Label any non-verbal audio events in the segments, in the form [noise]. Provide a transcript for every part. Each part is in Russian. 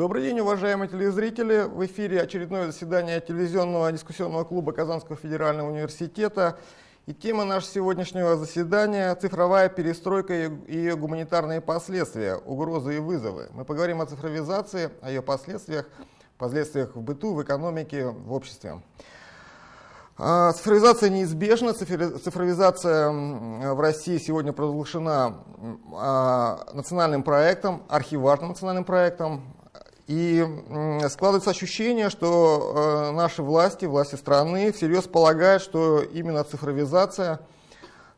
Добрый день, уважаемые телезрители! В эфире очередное заседание телевизионного дискуссионного клуба Казанского федерального университета. И тема нашего сегодняшнего заседания – цифровая перестройка и ее гуманитарные последствия, угрозы и вызовы. Мы поговорим о цифровизации, о ее последствиях, последствиях в быту, в экономике, в обществе. А, цифровизация неизбежна. Цифровизация в России сегодня провозглашена а, национальным проектом, архиважным национальным проектом. И складывается ощущение, что э, наши власти, власти страны всерьез полагают, что именно цифровизация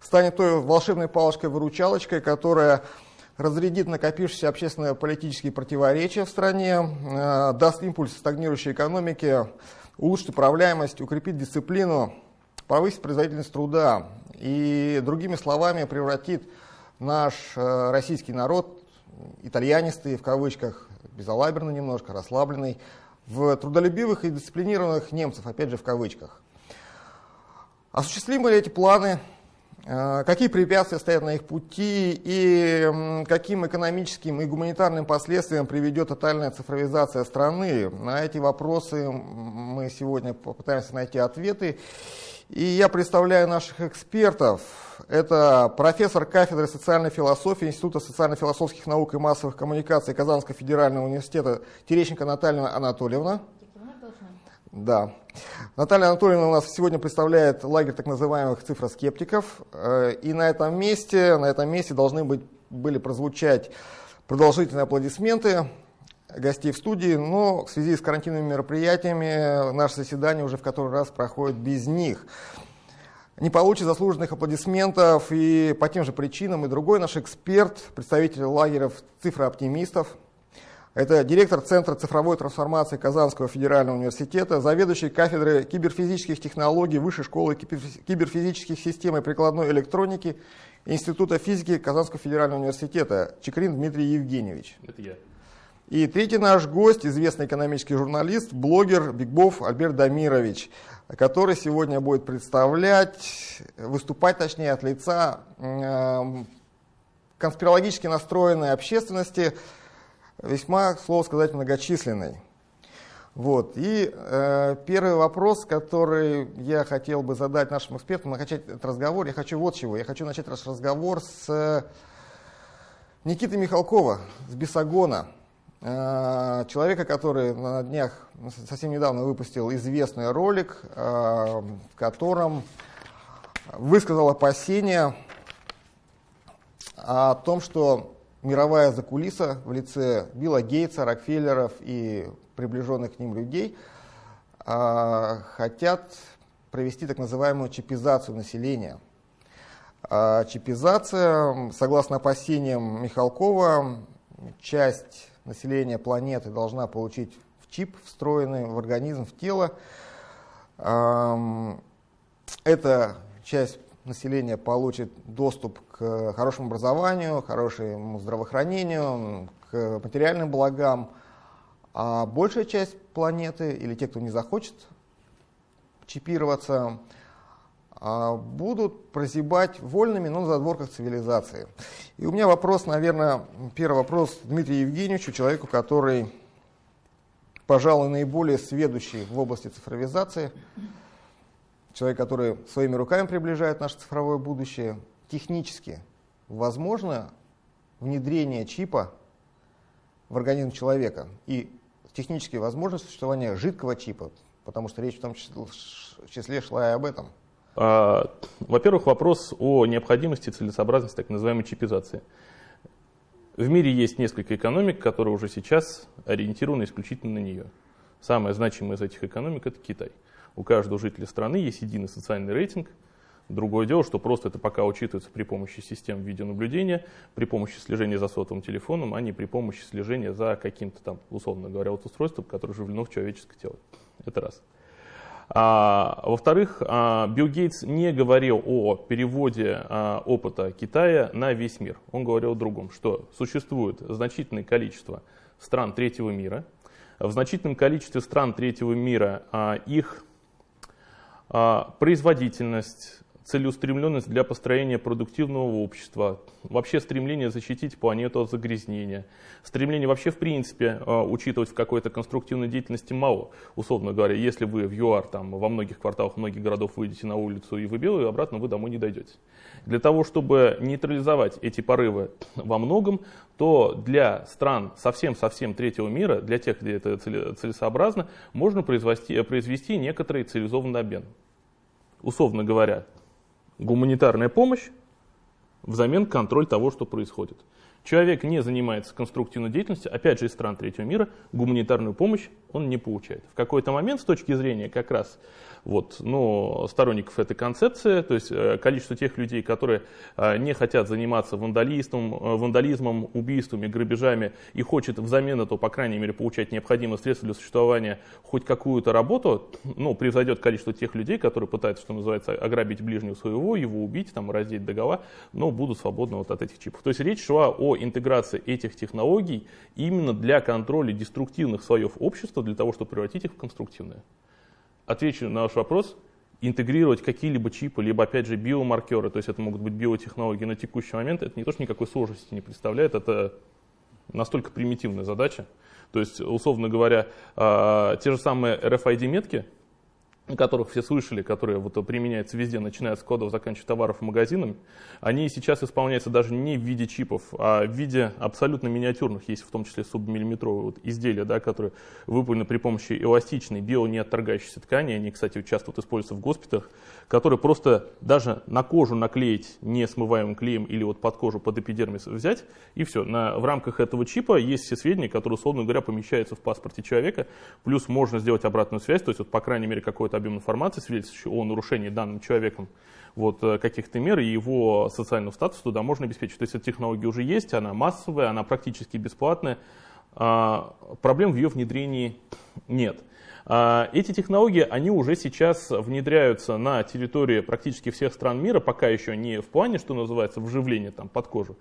станет той волшебной палочкой-выручалочкой, которая разрядит накопившиеся общественно-политические противоречия в стране, э, даст импульс стагнирующей экономике, улучшит управляемость, укрепит дисциплину, повысит производительность труда. И, другими словами, превратит наш э, российский народ, итальянистый в кавычках, безалаберный немножко, расслабленный, в трудолюбивых и дисциплинированных немцев, опять же в кавычках. Осуществимы ли эти планы? Э, какие препятствия стоят на их пути и каким экономическим и гуманитарным последствиям приведет тотальная цифровизация страны? На эти вопросы мы сегодня попытаемся найти ответы. И я представляю наших экспертов. Это профессор кафедры социальной философии Института социально-философских наук и массовых коммуникаций Казанского федерального университета Терещенко Наталья Анатольевна. Да. Наталья Анатольевна у нас сегодня представляет лагерь так называемых цифроскептиков. Э, и на этом месте, на этом месте должны быть, были прозвучать продолжительные аплодисменты гостей в студии, но в связи с карантинными мероприятиями наше заседание уже в который раз проходит без них. Не получит заслуженных аплодисментов и по тем же причинам и другой наш эксперт, представитель лагерев цифрооптимистов. Это директор Центра цифровой трансформации Казанского федерального университета, заведующий кафедрой киберфизических технологий Высшей школы киберфизических систем и прикладной электроники Института физики Казанского федерального университета Чекрин Дмитрий Евгеньевич. Это я. И третий наш гость, известный экономический журналист, блогер Бигбов Альберт Дамирович, который сегодня будет представлять, выступать точнее от лица э, конспирологически настроенной общественности, весьма, слово сказать, многочисленной. Вот. И э, первый вопрос, который я хотел бы задать нашим экспертам, начать этот разговор, я хочу вот чего. Я хочу начать наш разговор с Никиты Михалкова, с Бесогона. Э, человека, который на днях, совсем недавно выпустил известный ролик, э, в котором высказал опасения о том, что мировая закулиса в лице Билла Гейтса, Рокфеллеров и приближенных к ним людей э, хотят провести так называемую чипизацию населения. Чипизация, согласно опасениям Михалкова, часть населения планеты должна получить в чип, встроенный в организм, в тело. Эта часть населения получит доступ к хорошему образованию, хорошему здравоохранению, к материальным благам, а большая часть планеты или те, кто не захочет чипироваться, будут прозябать вольными, но на задворках цивилизации. И у меня вопрос, наверное, первый вопрос Дмитрию Евгеньевичу, человеку, который, пожалуй, наиболее сведущий в области цифровизации, человек, который своими руками приближает наше цифровое будущее. Технически возможно внедрение чипа в организм человека и технически возможно существование жидкого чипа, потому что речь в том числе шла и об этом – а, во-первых, вопрос о необходимости и целесообразности так называемой чипизации. В мире есть несколько экономик, которые уже сейчас ориентированы исключительно на нее. Самая значимая из этих экономик – это Китай. У каждого жителя страны есть единый социальный рейтинг. Другое дело, что просто это пока учитывается при помощи систем видеонаблюдения, при помощи слежения за сотовым телефоном, а не при помощи слежения за каким-то там, условно говоря, вот устройством, которое вживлено в человеческое тело. Это раз. А, Во-вторых, а, Билл Гейтс не говорил о переводе а, опыта Китая на весь мир. Он говорил о другом, что существует значительное количество стран третьего мира. В значительном количестве стран третьего мира их производительность, целеустремленность для построения продуктивного общества, вообще стремление защитить планету от загрязнения, стремление вообще в принципе а, учитывать в какой-то конструктивной деятельности мало. Условно говоря, если вы в ЮАР там, во многих кварталах, многих городов выйдете на улицу и вы белый, обратно вы домой не дойдете. Для того, чтобы нейтрализовать эти порывы во многом, то для стран совсем-совсем третьего мира, для тех, где это целесообразно, можно произвести, произвести некоторый цивилизованный обмен. Условно говоря, гуманитарная помощь взамен контроль того, что происходит. Человек не занимается конструктивной деятельностью, опять же из стран третьего мира, гуманитарную помощь он не получает. В какой-то момент с точки зрения как раз вот, ну, сторонников этой концепции, то есть э, количество тех людей, которые э, не хотят заниматься вандализмом, э, вандализмом, убийствами, грабежами и хочет взамен этого, по крайней мере, получать необходимые средства для существования, хоть какую-то работу, ну, превзойдет количество тех людей, которые пытаются, что называется, ограбить ближнего своего, его убить, там, раздеть догола, но будут свободны вот от этих чипов. То есть речь шла о интеграции этих технологий именно для контроля деструктивных слоев общества, для того, чтобы превратить их в конструктивные отвечу на ваш вопрос, интегрировать какие-либо чипы, либо, опять же, биомаркеры, то есть это могут быть биотехнологии на текущий момент, это не то, что никакой сложности не представляет, это настолько примитивная задача. То есть, условно говоря, а, те же самые RFID-метки, которых все слышали, которые вот применяются везде, начиная с кодов, заканчивая товаров и магазинами, они сейчас исполняются даже не в виде чипов, а в виде абсолютно миниатюрных, есть в том числе субмиллиметровые вот изделия, да, которые выполнены при помощи эластичной, бионеотторгающейся ткани, они, кстати, часто вот используются в госпиталях, которые просто даже на кожу наклеить несмываемым клеем или вот под кожу, под эпидермис взять, и все. На, в рамках этого чипа есть все сведения, которые, условно говоря, помещаются в паспорте человека, плюс можно сделать обратную связь, то есть, вот, по крайней мере, какой-то объем информации, свидетельствующий о нарушении данным человеком вот, э, каких-то мер, и его социального статуса туда можно обеспечить. То есть эта технология уже есть, она массовая, она практически бесплатная. А, проблем в ее внедрении нет. А, эти технологии, они уже сейчас внедряются на территории практически всех стран мира, пока еще не в плане, что называется, вживления там, под кожу,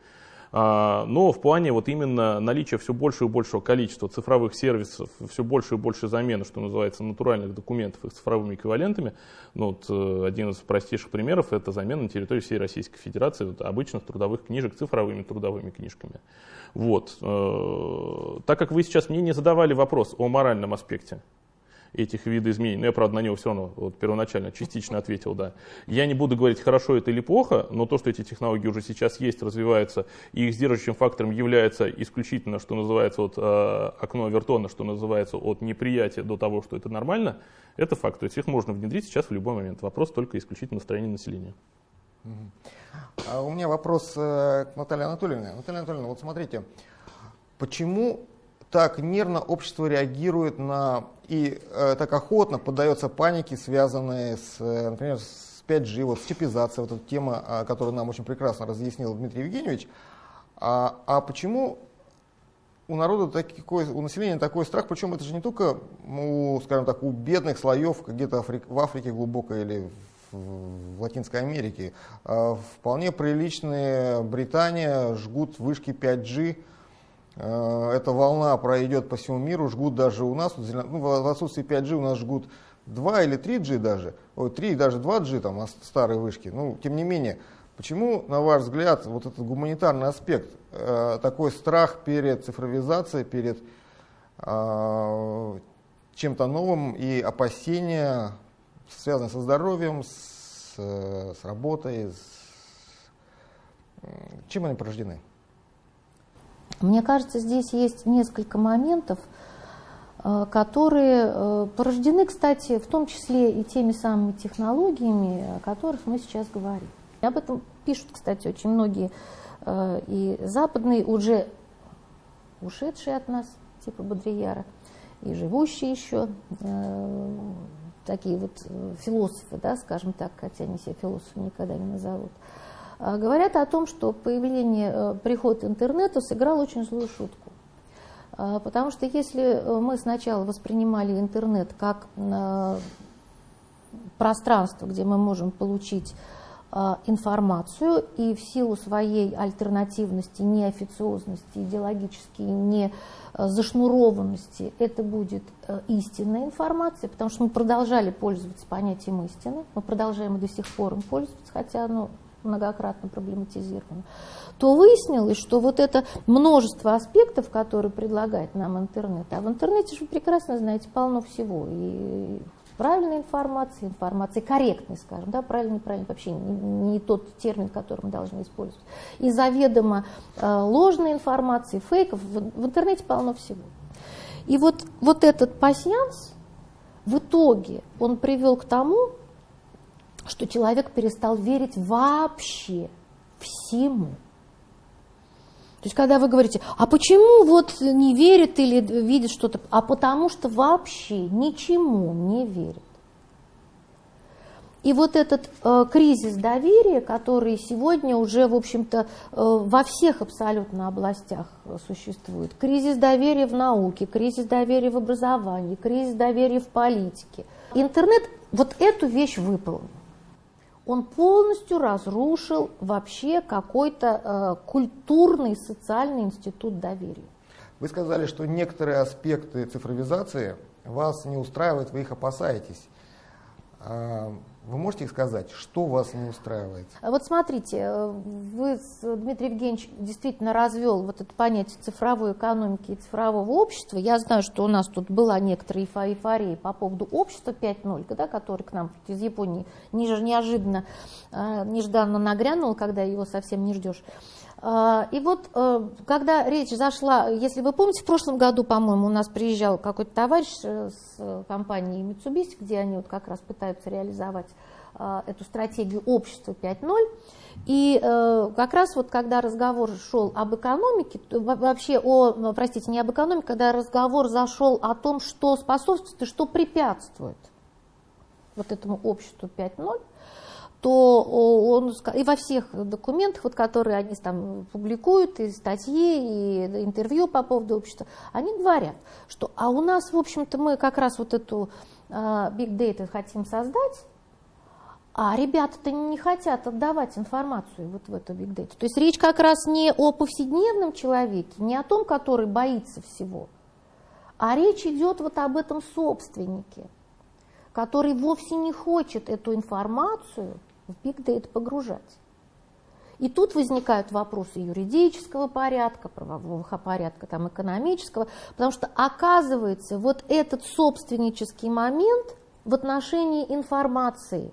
но в плане вот именно наличия все большего и большего количества цифровых сервисов, все больше и больше замены, что называется, натуральных документов их цифровыми эквивалентами, ну, вот, э, один из простейших примеров – это замена на территории всей Российской Федерации вот, обычных трудовых книжек цифровыми трудовыми книжками. Вот. Э, так как вы сейчас мне не задавали вопрос о моральном аспекте этих видоизменений. Но я, правда, на него все равно вот, первоначально частично ответил, да. Я не буду говорить, хорошо это или плохо, но то, что эти технологии уже сейчас есть, развиваются, и их сдерживающим фактором является исключительно, что называется, вот, э, окно Вертона, что называется, от неприятия до того, что это нормально, это факт. То есть их можно внедрить сейчас в любой момент. Вопрос только исключительно настроения населения. А у меня вопрос э, к Наталье Анатольевне. Наталья Анатольевна, вот смотрите, почему так нервно общество реагирует на и э, так охотно поддается панике, связанной с, э, например, с 5G, вот с чипизацией, вот эта тема, э, которую нам очень прекрасно разъяснил Дмитрий Евгеньевич. А, а почему у народа такой, у населения такой страх, причем это же не только, у, скажем так, у бедных слоев где-то в Африке глубокой или в, Латинской Америке. А вполне приличные Британия жгут вышки 5G, Э, эта волна пройдет по всему миру, жгут даже у нас, ну, в отсутствии 5G у нас жгут 2 или 3G даже, ой, 3 даже 2G, там, старые вышки. Ну, тем не менее, почему, на ваш взгляд, вот этот гуманитарный аспект, э, такой страх перед цифровизацией, перед э, чем-то новым и опасения, связанные со здоровьем, с, с работой, с, чем они порождены? Мне кажется, здесь есть несколько моментов, э, которые э, порождены, кстати, в том числе и теми самыми технологиями, о которых мы сейчас говорим. Об этом пишут, кстати, очень многие э, и западные, уже ушедшие от нас, типа Бодрияра, и живущие еще, такие вот философы, да, скажем так, хотя они себя философами никогда не назовут. А, говорят о том, что появление, э, приход интернета сыграл очень злую шутку. А, потому что если э, мы сначала воспринимали интернет как э, пространство, где мы можем получить э, информацию и в силу своей альтернативности, неофициозности, идеологически не зашнурованности это будет истинная информация, потому что мы продолжали пользоваться понятием истины, мы продолжаем и до сих пор им пользоваться, хотя оно многократно проблематизировано, то выяснилось, что вот это множество аспектов, которые предлагает нам интернет, а в интернете же вы прекрасно знаете полно всего, и правильной информации, информации корректной, скажем, да, правильный, неправильный, вообще не, не тот термин, который мы должны использовать, и заведомо э, ложной информации, фейков, в, в интернете полно всего. И вот, вот этот пассианс в итоге он привел к тому, что человек перестал верить вообще всему. То есть, когда вы говорите, а почему вот не верит или видит что-то, а потому что вообще ничему не верит. И вот этот э, кризис доверия, который сегодня уже, в общем-то, э, во всех абсолютно областях существует. Кризис доверия в науке, кризис доверия в образовании, кризис доверия в политике. Интернет вот эту вещь выполнил он полностью разрушил вообще какой-то э, культурный социальный институт доверия. Вы сказали, что некоторые аспекты цифровизации вас не устраивают, вы их опасаетесь. А, вы можете сказать, что вас не устраивает? Вот смотрите, э, вы, Дмитрий Евгеньевич, действительно развел вот это понятие цифровой экономики и цифрового общества. Я знаю, что у нас тут была некоторая эйфория по поводу общества 5.0, да, который к нам из Японии неожиданно, э, нежданно нагрянул, когда его совсем не ждешь. А, и вот, э, когда речь зашла, если вы помните, в прошлом году, по-моему, у нас приезжал какой-то товарищ э, с компанией Mitsubishi, где они вот как раз пытаются реализовать а, эту стратегию общества 5.0. И э, как раз вот когда разговор шел об экономике, вообще о, простите, не об экономике, когда разговор зашел о том, что способствует и что препятствует вот этому обществу 5.0, то он и во всех документах, вот, которые они там публикуют, и статьи, и интервью по поводу общества, они говорят, что а у нас, в общем-то, мы как раз вот эту uh, big data хотим создать, а ребята-то не хотят отдавать информацию вот в эту big data. То есть речь как раз не о повседневном человеке, не о том, который боится всего, а речь идет вот об этом собственнике, который вовсе не хочет эту информацию в Big Data погружать. И тут возникают вопросы юридического порядка, правового порядка, там, экономического, потому что оказывается вот этот собственнический момент в отношении информации.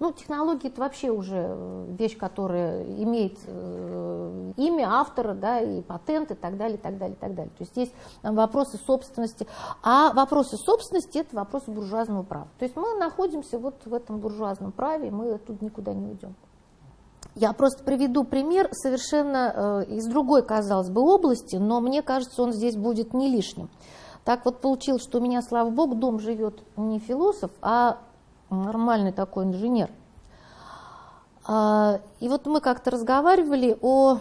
Ну, технологии это вообще уже э, вещь, которая имеет э, имя автора, да, и патент, и так далее, и так далее, и так далее. То есть есть там, вопросы собственности. А вопросы собственности – это вопросы буржуазного права. То есть мы находимся вот в этом буржуазном праве, мы тут никуда не уйдем. Я просто приведу пример совершенно э, из другой, казалось бы, области, но мне кажется, он здесь будет не лишним. Так вот получилось, что у меня, слава богу, дом живет не философ, а нормальный такой инженер. А, и вот мы как-то разговаривали о,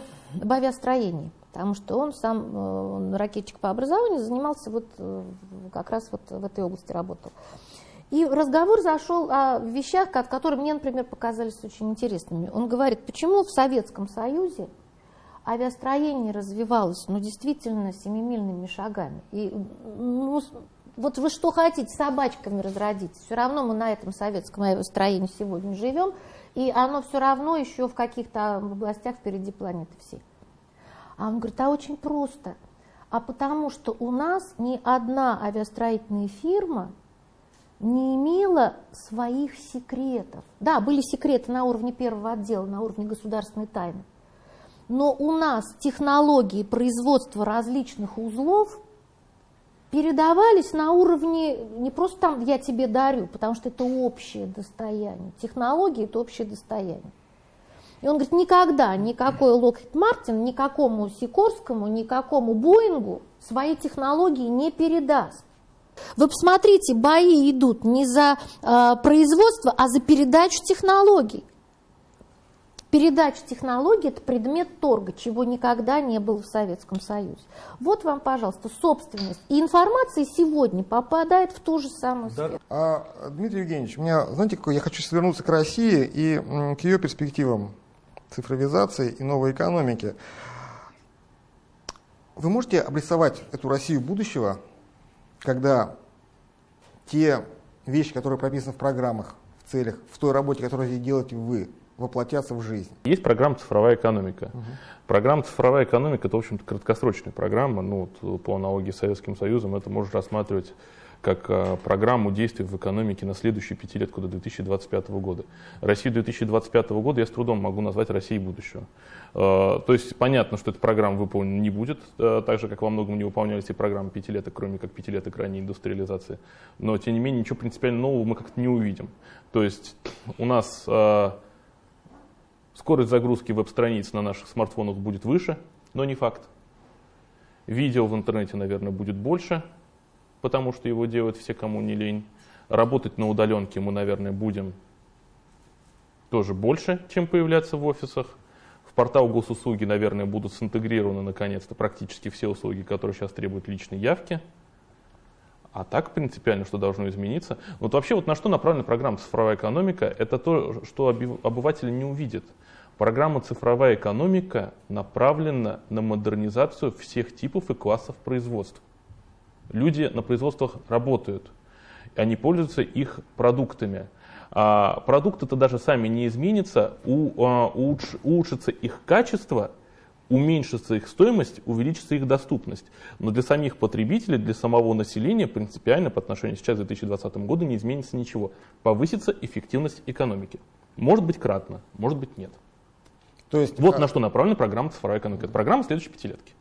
авиастроении, потому что он сам, он ракетчик по образованию, занимался вот э, как раз вот в этой области работал. И разговор зашел о вещах, которые мне, например, показались очень интересными. Он говорит, почему в Советском Союзе авиастроение развивалось, ну, действительно, семимильными шагами. И, ну, вот вы что хотите, собачками разродить. Все равно мы на этом советском авиастроении сегодня живем, и оно все равно еще в каких-то областях впереди планеты всей. А он говорит, а очень просто. А потому что у нас ни одна авиастроительная фирма не имела своих секретов. Да, были секреты на уровне первого отдела, на уровне государственной тайны. Но у нас технологии производства различных узлов передавались на уровне, не просто там я тебе дарю, потому что это общее достояние. Технологии – это общее достояние. И он говорит, никогда никакой Локхит Мартин, никакому Сикорскому, никакому Боингу свои технологии не передаст. Вы посмотрите, бои идут не за э, производство, а за передачу технологий. Передача технологий – это предмет торга, чего никогда не было в Советском Союзе. Вот вам, пожалуйста, собственность. И информация сегодня попадает в ту же самую да. сферу. А, Дмитрий Евгеньевич, у меня, знаете, какой, я хочу свернуться к России и к ее перспективам цифровизации и новой экономики. Вы можете обрисовать эту Россию будущего, когда те вещи, которые прописаны в программах, в целях, в той работе, которую делаете вы, воплотятся в жизнь. Есть программа «Цифровая экономика». Угу. Программа «Цифровая экономика» — это, в общем-то, краткосрочная программа. Ну, вот, по аналогии с Советским Союзом это можно рассматривать как а, программу действий в экономике на следующие пятилетку до 2025 года. Россию 2025 года я с трудом могу назвать Россией будущего. А, то есть понятно, что эта программа выполнена не будет, а, так же, как во многом не выполнялись и программы пятилеток, кроме как пятилеток ранней индустриализации. Но, тем не менее, ничего принципиально нового мы как-то не увидим. То есть у нас Скорость загрузки веб-страниц на наших смартфонах будет выше, но не факт. Видео в интернете, наверное, будет больше, потому что его делают все, кому не лень. Работать на удаленке мы, наверное, будем тоже больше, чем появляться в офисах. В портал госуслуги, наверное, будут синтегрированы наконец-то практически все услуги, которые сейчас требуют личной явки. А так принципиально, что должно измениться. Вот вообще вот на что направлена программа «Цифровая экономика» — это то, что обыватель не увидит. Программа «Цифровая экономика» направлена на модернизацию всех типов и классов производств. Люди на производствах работают, они пользуются их продуктами. А продукты-то даже сами не изменятся, у, а, улуч, улучшится их качество – уменьшится их стоимость, увеличится их доступность. Но для самих потребителей, для самого населения принципиально по отношению сейчас к 2020 году не изменится ничего. Повысится эффективность экономики. Может быть кратно, может быть нет. То есть, вот а... на что направлена программа «Цифровая экономика». Это программа следующей пятилетки.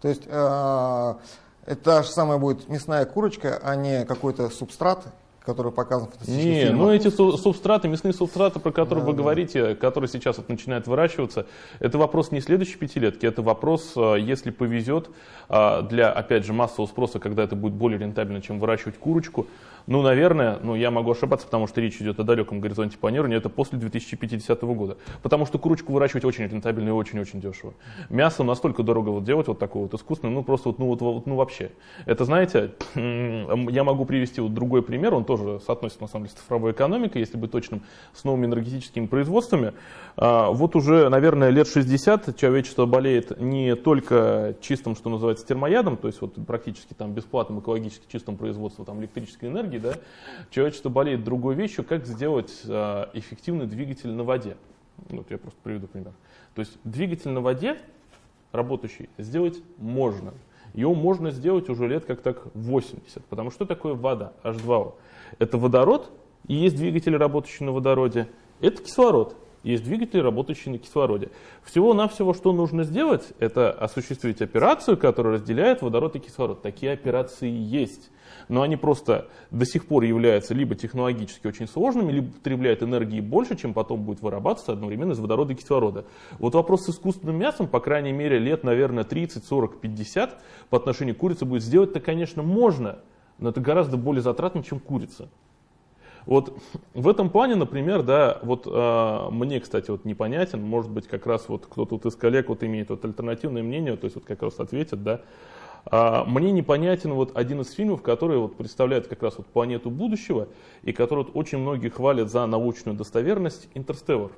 То есть э, это та же самая будет мясная курочка, а не какой-то субстрат, который показан в Не, фильмах. ну эти субстраты, мясные субстраты, про которые да, вы да. говорите, которые сейчас вот начинают выращиваться, это вопрос не следующей пятилетки, это вопрос, э, если повезет, э, для, опять же, массового спроса, когда это будет более рентабельно, чем выращивать курочку, ну, наверное, ну, я могу ошибаться, потому что речь идет о далеком горизонте планирования, это после 2050 года. Потому что курочку выращивать очень рентабельно и очень-очень дешево. Мясо настолько дорого вот делать вот такое вот искусственное, ну, просто вот, ну, вот, ну, вообще. Это, знаете, я могу привести вот другой пример, он тоже соотносится, на самом деле, с цифровой экономикой, если быть точным, с новыми энергетическими производствами. А, вот уже, наверное, лет 60 человечество болеет не только чистым, что называется, термоядом, то есть вот практически там бесплатным экологически чистым производством там, электрической энергии, да, человечество болеет другой вещью, как сделать а, эффективный двигатель на воде. Вот я просто приведу пример. То есть двигатель на воде работающий сделать можно. Его можно сделать уже лет как так 80. Потому что такое вода, H2O? Это водород, и есть двигатели, работающие на водороде. Это кислород, есть двигатели, работающие на кислороде. Всего-навсего, что нужно сделать, это осуществить операцию, которая разделяет водород и кислород. Такие операции есть. Но они просто до сих пор являются либо технологически очень сложными, либо потребляют энергии больше, чем потом будет вырабатываться одновременно из водорода и кислорода. Вот вопрос с искусственным мясом, по крайней мере, лет, наверное, 30, 40, 50 по отношению к курице будет сделать-то, конечно, можно, но это гораздо более затратно, чем курица. Вот в этом плане, например, да, вот э, мне, кстати, вот непонятен, может быть, как раз вот кто-то вот из коллег вот имеет вот альтернативное мнение, то есть вот как раз ответит, да, мне непонятен вот один из фильмов, который вот представляет как раз вот планету будущего и который вот очень многие хвалят за научную достоверность «Интерстеллар».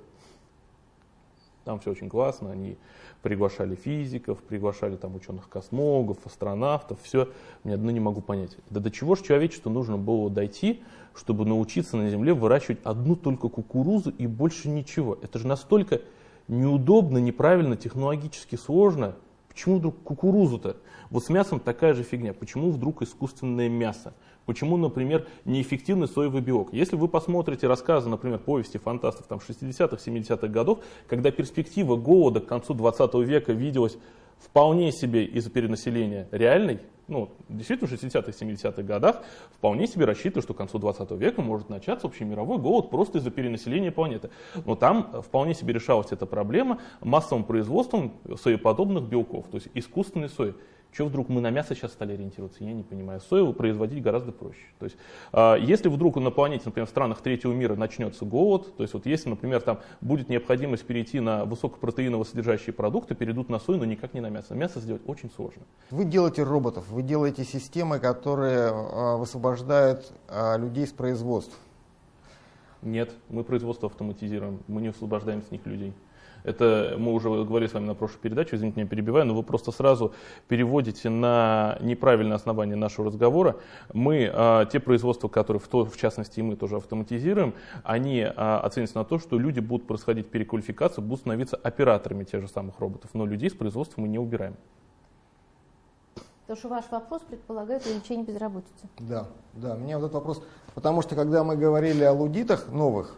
Там все очень классно, они приглашали физиков, приглашали там ученых-космологов, астронавтов, все. Мне одно не могу понять. Да до чего же человечеству нужно было дойти, чтобы научиться на Земле выращивать одну только кукурузу и больше ничего? Это же настолько неудобно, неправильно, технологически сложно. Почему вдруг кукурузу-то? Вот с мясом такая же фигня. Почему вдруг искусственное мясо? Почему, например, неэффективный соевый белок? Если вы посмотрите рассказы, например, повести фантастов там, 60-х, 70-х годов, когда перспектива голода к концу 20 века виделась вполне себе из-за перенаселения реальной, ну, действительно, в 60-х, 70-х годах вполне себе рассчитывали, что к концу 20 века может начаться общий мировой голод просто из-за перенаселения планеты. Но там вполне себе решалась эта проблема массовым производством соеподобных белков, то есть искусственной сои. Что вдруг мы на мясо сейчас стали ориентироваться, я не понимаю. Сою производить гораздо проще. То есть, э, если вдруг на планете, например, в странах третьего мира начнется голод, то есть вот если, например, там будет необходимость перейти на высокопротеиново содержащие продукты, перейдут на сою, но никак не на мясо. Мясо сделать очень сложно. Вы делаете роботов, вы делаете системы, которые э, высвобождают э, людей с производств. Нет, мы производство автоматизируем, мы не освобождаем с них людей. Это мы уже говорили с вами на прошлой передаче, извините, меня перебиваю, но вы просто сразу переводите на неправильное основание нашего разговора. Мы, а, те производства, которые в, то, в частности и мы тоже автоматизируем, они а, оценятся на то, что люди будут происходить переквалификацию, будут становиться операторами тех же самых роботов, но людей с производства мы не убираем. Потому что ваш вопрос предполагает увеличение безработицы. Да, да, мне вот этот вопрос, потому что когда мы говорили о лудитах новых,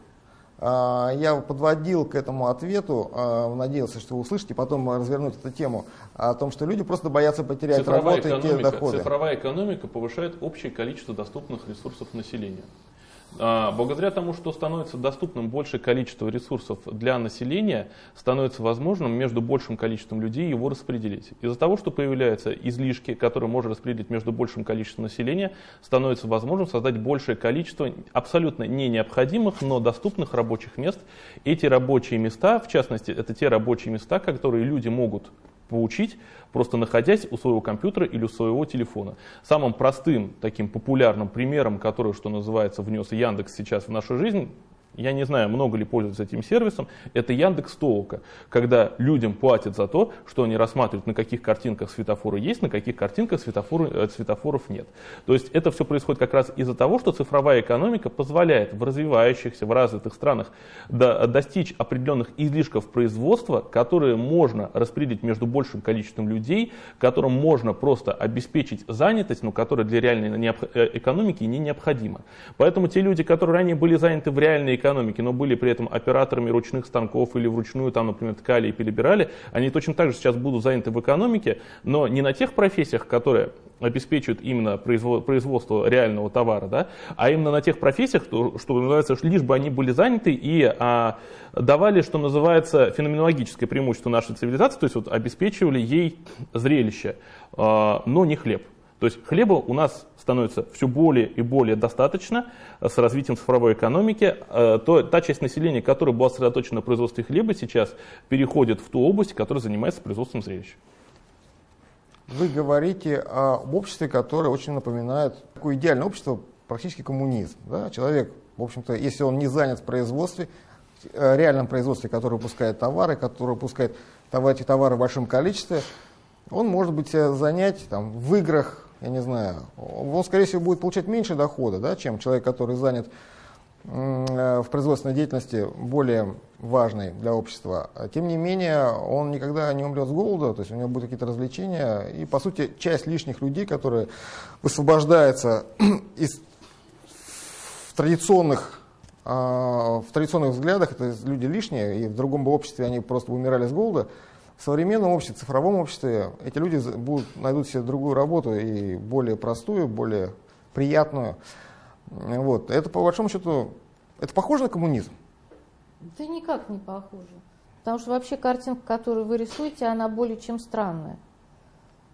я подводил к этому ответу, а, надеялся, что вы услышите, потом развернуть эту тему, о том, что люди просто боятся потерять цифровая работу и те доходы. Цифровая экономика повышает общее количество доступных ресурсов населения. А, благодаря тому, что становится доступным большее количество ресурсов для населения, становится возможным между большим количеством людей его распределить. Из-за того, что появляются излишки, которые можно распределить между большим количеством населения, становится возможным создать большее количество абсолютно не необходимых, но доступных рабочих мест. Эти рабочие места, в частности, это те рабочие места, которые люди могут получить, просто находясь у своего компьютера или у своего телефона. Самым простым, таким популярным примером, который, что называется, внес Яндекс сейчас в нашу жизнь, я не знаю, много ли пользуются этим сервисом, это Яндекс Толока, когда людям платят за то, что они рассматривают, на каких картинках светофоры есть, на каких картинках светофоры, э, светофоров нет. То есть это все происходит как раз из-за того, что цифровая экономика позволяет в развивающихся, в развитых странах до, достичь определенных излишков производства, которые можно распределить между большим количеством людей, которым можно просто обеспечить занятость, но которая для реальной э, экономики не необходима. Поэтому те люди, которые ранее были заняты в реальной экономике, экономики, но были при этом операторами ручных станков или вручную там, например, ткали и перебирали, они точно так же сейчас будут заняты в экономике, но не на тех профессиях, которые обеспечивают именно производство реального товара, да, а именно на тех профессиях, что, называется, лишь бы они были заняты и а, давали, что называется, феноменологическое преимущество нашей цивилизации, то есть вот, обеспечивали ей зрелище, а, но не хлеб. То есть хлеба у нас становится все более и более достаточно э, с развитием цифровой экономики. Э, то, та часть населения, которая была сосредоточена на производстве хлеба, сейчас переходит в ту область, которая занимается производством зрелищ. Вы говорите об обществе, которое очень напоминает такое идеальное общество, практически коммунизм. Да? Человек, в общем-то, если он не занят в производстве, э, реальном производстве, которое выпускает товары, которое выпускает эти товары в большом количестве, он может быть занять там, в играх, я не знаю, он, скорее всего, будет получать меньше дохода, да, чем человек, который занят э, в производственной деятельности более важной для общества. Тем не менее, он никогда не умрет с голода, то есть у него будут какие-то развлечения. И, по сути, часть лишних людей, которые высвобождаются [clears throat] из традиционных, э, в традиционных взглядах, это люди лишние, и в другом бы обществе они просто умирали с голода, в современном обществе, цифровом обществе эти люди будут, найдут себе другую работу и более простую, более приятную. Вот. Это по большому счету, это похоже на коммунизм? Да никак не похоже. Потому что вообще картинка, которую вы рисуете, она более чем странная.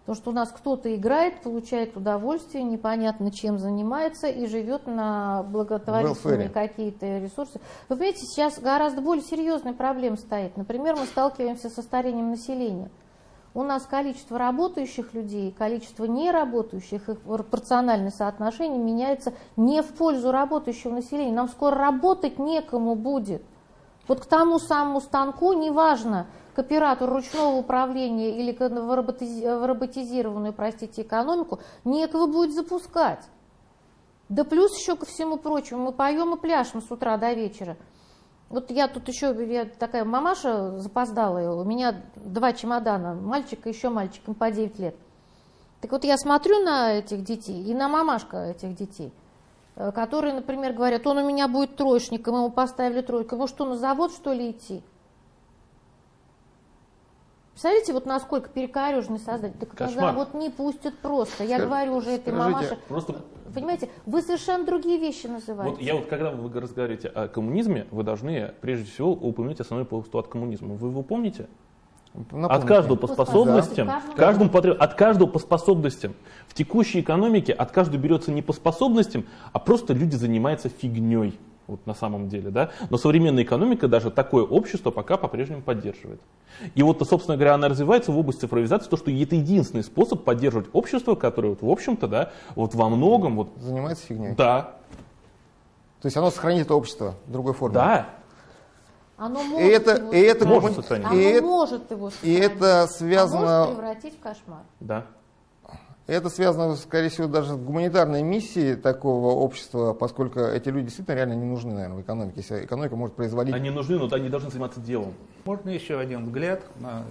Потому что у нас кто-то играет, получает удовольствие, непонятно чем занимается и живет на благотворительные какие-то ресурсы. Вы понимаете, сейчас гораздо более серьезная проблема стоит. Например, мы сталкиваемся со старением населения. У нас количество работающих людей, количество неработающих, их пропорциональное соотношение меняется не в пользу работающего населения. Нам скоро работать некому будет. Вот к тому самому станку, неважно, к оператору ручного управления или в роботизированную, простите, экономику, некого будет запускать. Да плюс еще ко всему прочему, мы поем и пляшем с утра до вечера. Вот я тут еще, я такая мамаша запоздалая, у меня два чемодана, мальчик и еще мальчик, им по 9 лет. Так вот я смотрю на этих детей и на мамашка этих детей, э, которые, например, говорят, он у меня будет троечником, ему поставили тройку, ему что, на завод что ли идти? Представляете, вот насколько перекореженный создатель. Так Кошмар. вот не пустят просто. Я Скажи, говорю уже этой мамаше. Просто... Понимаете, вы совершенно другие вещи называете. Вот я вот, когда вы разговариваете о коммунизме, вы должны прежде всего упомянуть основной постулат коммунизма. Вы его помните? Напомните. От каждого по способностям, да. каждому потреб... от каждого по способностям. В текущей экономике от каждого берется не по способностям, а просто люди занимаются фигней. Вот на самом деле, да? Но современная экономика даже такое общество пока по-прежнему поддерживает. И вот, собственно говоря, она развивается в области цифровизации, то, что это единственный способ поддерживать общество, которое, вот, в общем-то, да, вот во многом... Вот, Занимается фигней. Да. То есть оно сохранит это общество в другой форме. Да. Оно может и это, его и это может сохранить. Оно и может его сохранить. И это связано... А может превратить в кошмар. Да. Это связано, скорее всего, даже с гуманитарной миссией такого общества, поскольку эти люди действительно реально не нужны, наверное, в экономике. Если экономика может производить... Они нужны, но они должны заниматься делом. Можно еще один взгляд на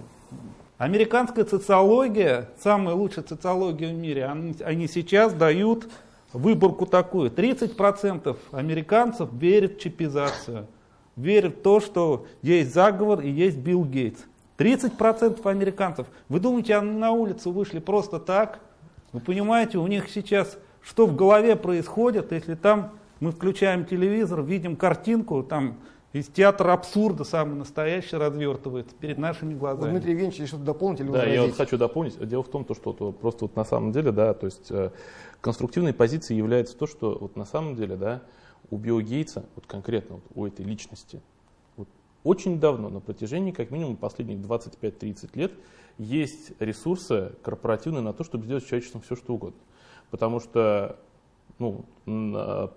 Американская социология, самая лучшая социология в мире, они, они сейчас дают выборку такую. 30% американцев верят в чипизацию, верят в то, что есть заговор и есть Билл Гейтс. 30% американцев. Вы думаете, они на улицу вышли просто так? Вы понимаете, у них сейчас что в голове происходит, если там мы включаем телевизор, видим картинку, там из театра абсурда самый настоящий развертывается перед нашими глазами. Дмитрий Евгеньевич, что-то дополнить или Да, я вот хочу дополнить. Дело в том, то, что то, просто вот на самом деле, да, то есть э, конструктивной позицией является то, что вот на самом деле, да, у Билла Гейтса, вот конкретно вот у этой личности, вот очень давно, на протяжении как минимум последних 25-30 лет, есть ресурсы корпоративные на то, чтобы сделать с человечеством все, что угодно. Потому что ну,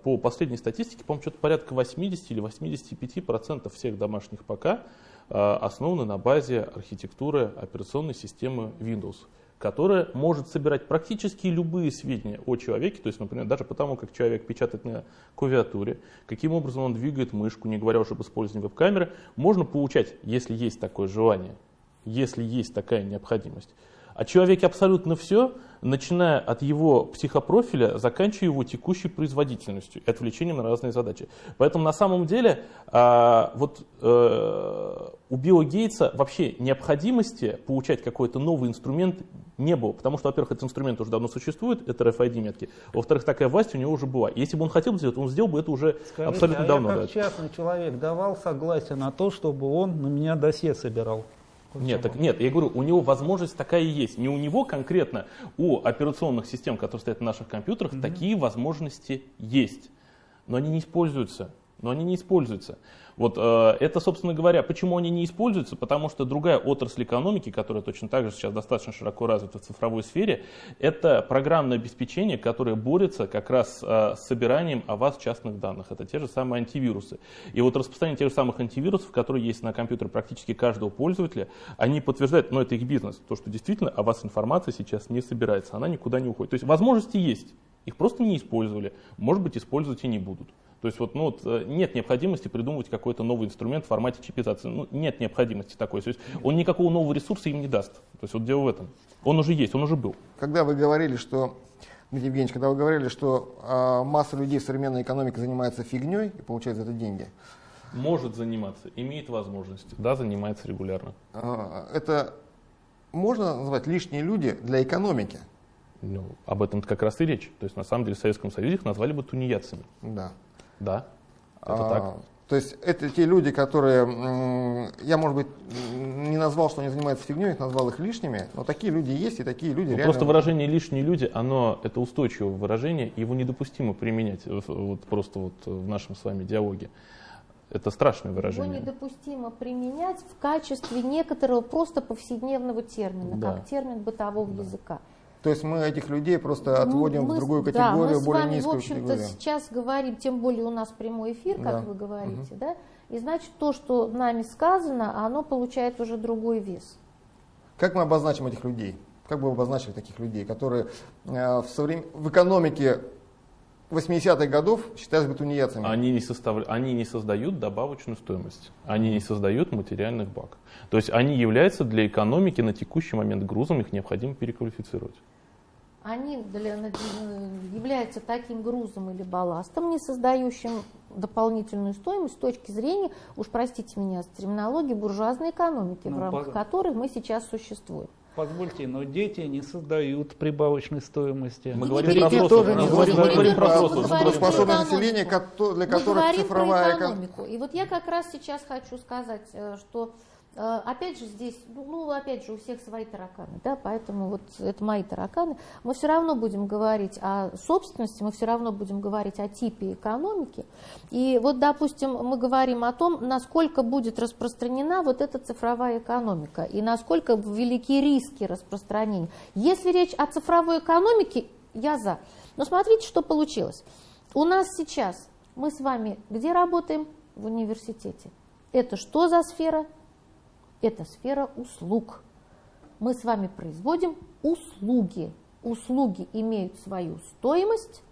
по последней статистике, по-моему, что-то порядка 80 или 85 процентов всех домашних ПК а, основаны на базе архитектуры операционной системы Windows, которая может собирать практически любые сведения о человеке, то есть, например, даже потому, как человек печатает на клавиатуре, каким образом он двигает мышку, не говоря уже об использовании веб-камеры, можно получать, если есть такое желание, если есть такая необходимость. О человеке абсолютно все, начиная от его психопрофиля, заканчивая его текущей производительностью и отвлечением на разные задачи. Поэтому на самом деле а, вот, э, у Билла Гейтса вообще необходимости получать какой-то новый инструмент не было. Потому что, во-первых, этот инструмент уже давно существует, это RFID-метки. Во-вторых, такая власть у него уже была. Если бы он хотел сделать, он сделал бы это уже Скажите, абсолютно а давно. Я как да. частный человек давал согласие на то, чтобы он на меня досье собирал. Нет, так, нет, я говорю, у него возможность такая и есть. Не у него конкретно, у операционных систем, которые стоят на наших компьютерах, mm-hmm. такие возможности есть. Но они не используются. Но они не используются. Вот э, это, собственно говоря, почему они не используются? Потому что другая отрасль экономики, которая точно так же сейчас достаточно широко развита в цифровой сфере, это программное обеспечение, которое борется как раз э, с собиранием о вас частных данных. Это те же самые антивирусы. И вот распространение тех же самых антивирусов, которые есть на компьютере практически каждого пользователя, они подтверждают, но это их бизнес, то, что действительно о вас информация сейчас не собирается, она никуда не уходит. То есть возможности есть, их просто не использовали, может быть, использовать и не будут. То есть вот, ну, вот, э, нет необходимости придумывать какой-то новый инструмент в формате чипизации. Ну, нет необходимости такой. То есть он никакого нового ресурса им не даст. То есть вот дело в этом. Он уже есть, он уже был. Когда вы говорили, что Дмитрий Евгеньевич, когда вы говорили, что э, масса людей в современной экономике занимается фигней и получает за это деньги. Может заниматься, имеет возможность, да, занимается регулярно. Э, это можно назвать лишние люди для экономики? Ну, об этом как раз и речь. То есть на самом деле в Советском Союзе их назвали бы тунеядцами. Да. Да, это а, так. То есть это те люди, которые, я, может быть, не назвал, что они занимаются фигней, их назвал их лишними, но такие люди есть, и такие люди ну, реально... Просто выражение «лишние люди», оно, это устойчивое выражение, его недопустимо применять вот, просто вот в нашем с вами диалоге. Это страшное выражение. Его недопустимо применять в качестве некоторого просто повседневного термина, да. как термин бытового да. языка. То есть мы этих людей просто ну, отводим мы, в другую категорию, да, мы более низкую в общем-то, сейчас говорим, тем более у нас прямой эфир, как да. вы говорите, угу. да, и значит то, что нами сказано, оно получает уже другой вес. Как мы обозначим этих людей? Как бы вы обозначили таких людей, которые э, в, соврем... в экономике 80-х годов считались бы тунеядцами? Они не, состав... они не создают добавочную стоимость, они не создают материальных благ. То есть они являются для экономики на текущий момент грузом, их необходимо переквалифицировать они для, являются таким грузом или балластом, не создающим дополнительную стоимость с точки зрения, уж простите меня, с терминологии буржуазной экономики, ну, в рамках по... которой мы сейчас существуем. Позвольте, но дети не создают прибавочной стоимости. Мы говорим про взрослых. Тоже не говорим, мы говорим про взрослых. Способное население, для которых цифровая экономику. И вот я как раз сейчас хочу сказать, э, что Э, опять же здесь, ну, ну опять же у всех свои тараканы, да, поэтому вот это мои тараканы. Мы все равно будем говорить о собственности, мы все равно будем говорить о типе экономики. И вот, допустим, мы говорим о том, насколько будет распространена вот эта цифровая экономика и насколько велики риски распространения. Если речь о цифровой экономике, я за. Но смотрите, что получилось. У нас сейчас, мы с вами где работаем? В университете. Это что за сфера? Это сфера услуг. Мы с вами производим услуги. Услуги имеют свою стоимость,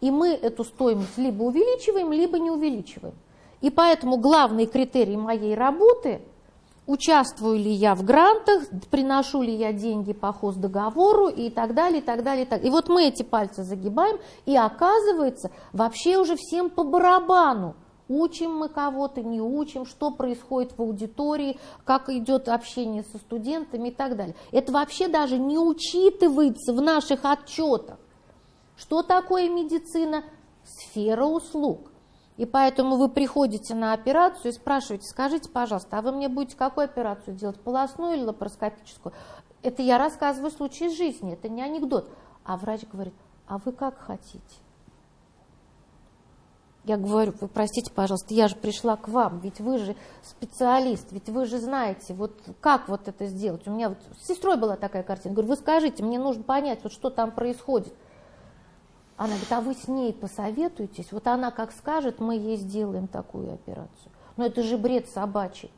и мы эту стоимость либо увеличиваем, либо не увеличиваем. И поэтому главный критерий моей работы – участвую ли я в грантах, приношу ли я деньги по хоздоговору и так далее, и так далее. И, так. и вот мы эти пальцы загибаем, и оказывается, вообще уже всем по барабану, Учим мы кого-то, не учим, что происходит в аудитории, как идет общение со студентами и так далее. Это вообще даже не учитывается в наших отчетах. Что такое медицина? Сфера услуг. И поэтому вы приходите на операцию и спрашиваете, скажите, пожалуйста, а вы мне будете какую операцию делать, полостную или лапароскопическую? Это я рассказываю случай жизни, это не анекдот. А врач говорит, а вы как хотите? Я говорю, вы простите, пожалуйста, я же пришла к вам, ведь вы же специалист, ведь вы же знаете, вот как вот это сделать. У меня вот с сестрой была такая картина. Говорю, вы скажите, мне нужно понять, вот что там происходит. Она говорит, а вы с ней посоветуетесь, вот она как скажет, мы ей сделаем такую операцию. Но это же бред собачий.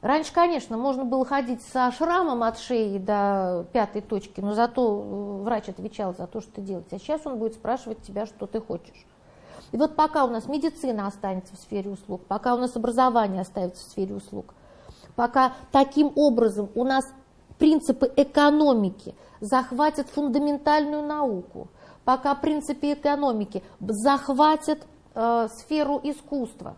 Раньше, конечно, можно было ходить со шрамом от шеи до пятой точки, но зато э, врач отвечал за то, что ты делаешь. А сейчас он будет спрашивать тебя, что ты хочешь. И вот пока у нас медицина останется в сфере услуг, пока у нас образование останется в сфере услуг, пока таким образом у нас принципы экономики захватят фундаментальную науку, пока принципы экономики захватят э, сферу искусства,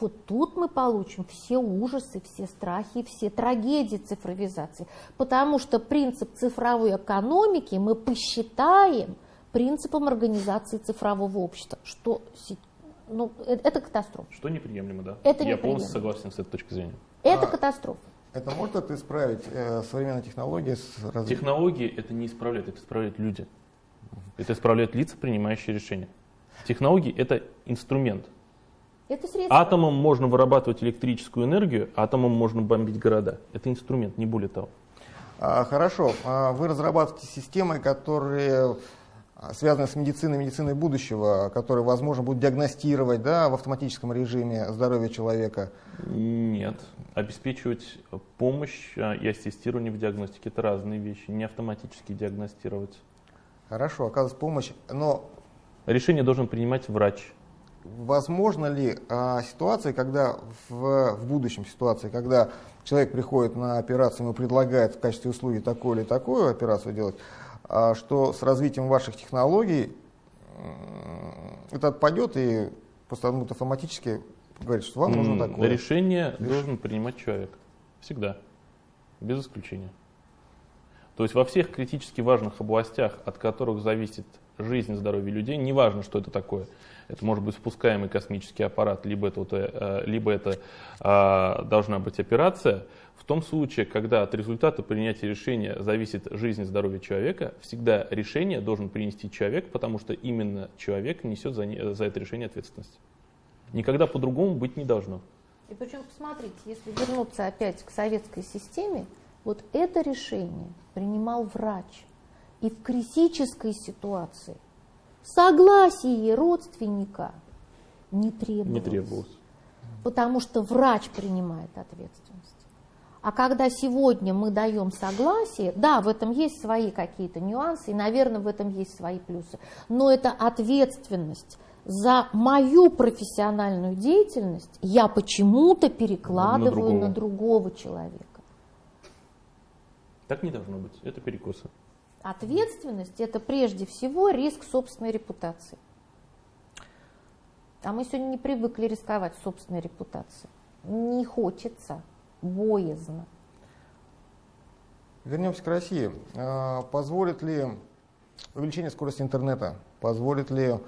вот тут мы получим все ужасы, все страхи, все трагедии цифровизации. Потому что принцип цифровой экономики мы посчитаем – принципам организации цифрового общества, что ну, э, это катастрофа. Что неприемлемо, да? Это Я неприемлемо. полностью согласен с этой точки зрения. Это а, катастрофа. Это может это исправить э, современные технологии? С раз... Технологии это не исправляет, это исправляют люди. Это исправляют лица, принимающие решения. Технологии это инструмент. Это средство. Атомом можно вырабатывать электрическую энергию, атомом можно бомбить города. Это инструмент, не более того. А, хорошо. А вы разрабатываете системы, которые а, связанная с медициной, медициной будущего, которая, возможно, будет диагностировать да, в автоматическом режиме здоровье человека? Нет. Обеспечивать помощь а, и ассистирование в диагностике – это разные вещи. Не автоматически диагностировать. Хорошо, оказывать помощь, но… Решение должен принимать врач. Возможно ли а, ситуация, когда в, в будущем ситуации, когда человек приходит на операцию, ему предлагают в качестве услуги такую или такую операцию делать, что с развитием ваших технологий это отпадет и просто будет автоматически говорит, что вам нужно такое. Решение Реш... должен принимать человек. Всегда. Без исключения. То есть во всех критически важных областях, от которых зависит жизнь и здоровье людей, неважно, что это такое. Это может быть спускаемый космический аппарат, либо это, э, либо это а, должна быть операция. В том случае, когда от результата принятия решения зависит жизнь и здоровье человека, всегда решение должен принести человек, потому что именно человек несет за, за это решение ответственность. Никогда по-другому быть не должно. И причем, посмотрите, если вернуться опять к советской системе, вот это решение принимал врач. И в критической ситуации согласие родственника не требовалось. Не требовалось. Потому что врач принимает ответственность. А когда сегодня мы даем согласие, да, в этом есть свои какие-то нюансы, и, наверное, в этом есть свои плюсы, но это ответственность за мою профессиональную деятельность я почему-то перекладываю на другого. на другого человека. Так не должно быть, это перекосы. Ответственность – это прежде всего риск собственной репутации. А мы сегодня не привыкли рисковать собственной репутацией. Не хочется, боязно. Вернемся к России. А, позволит ли увеличение скорости интернета, позволит ли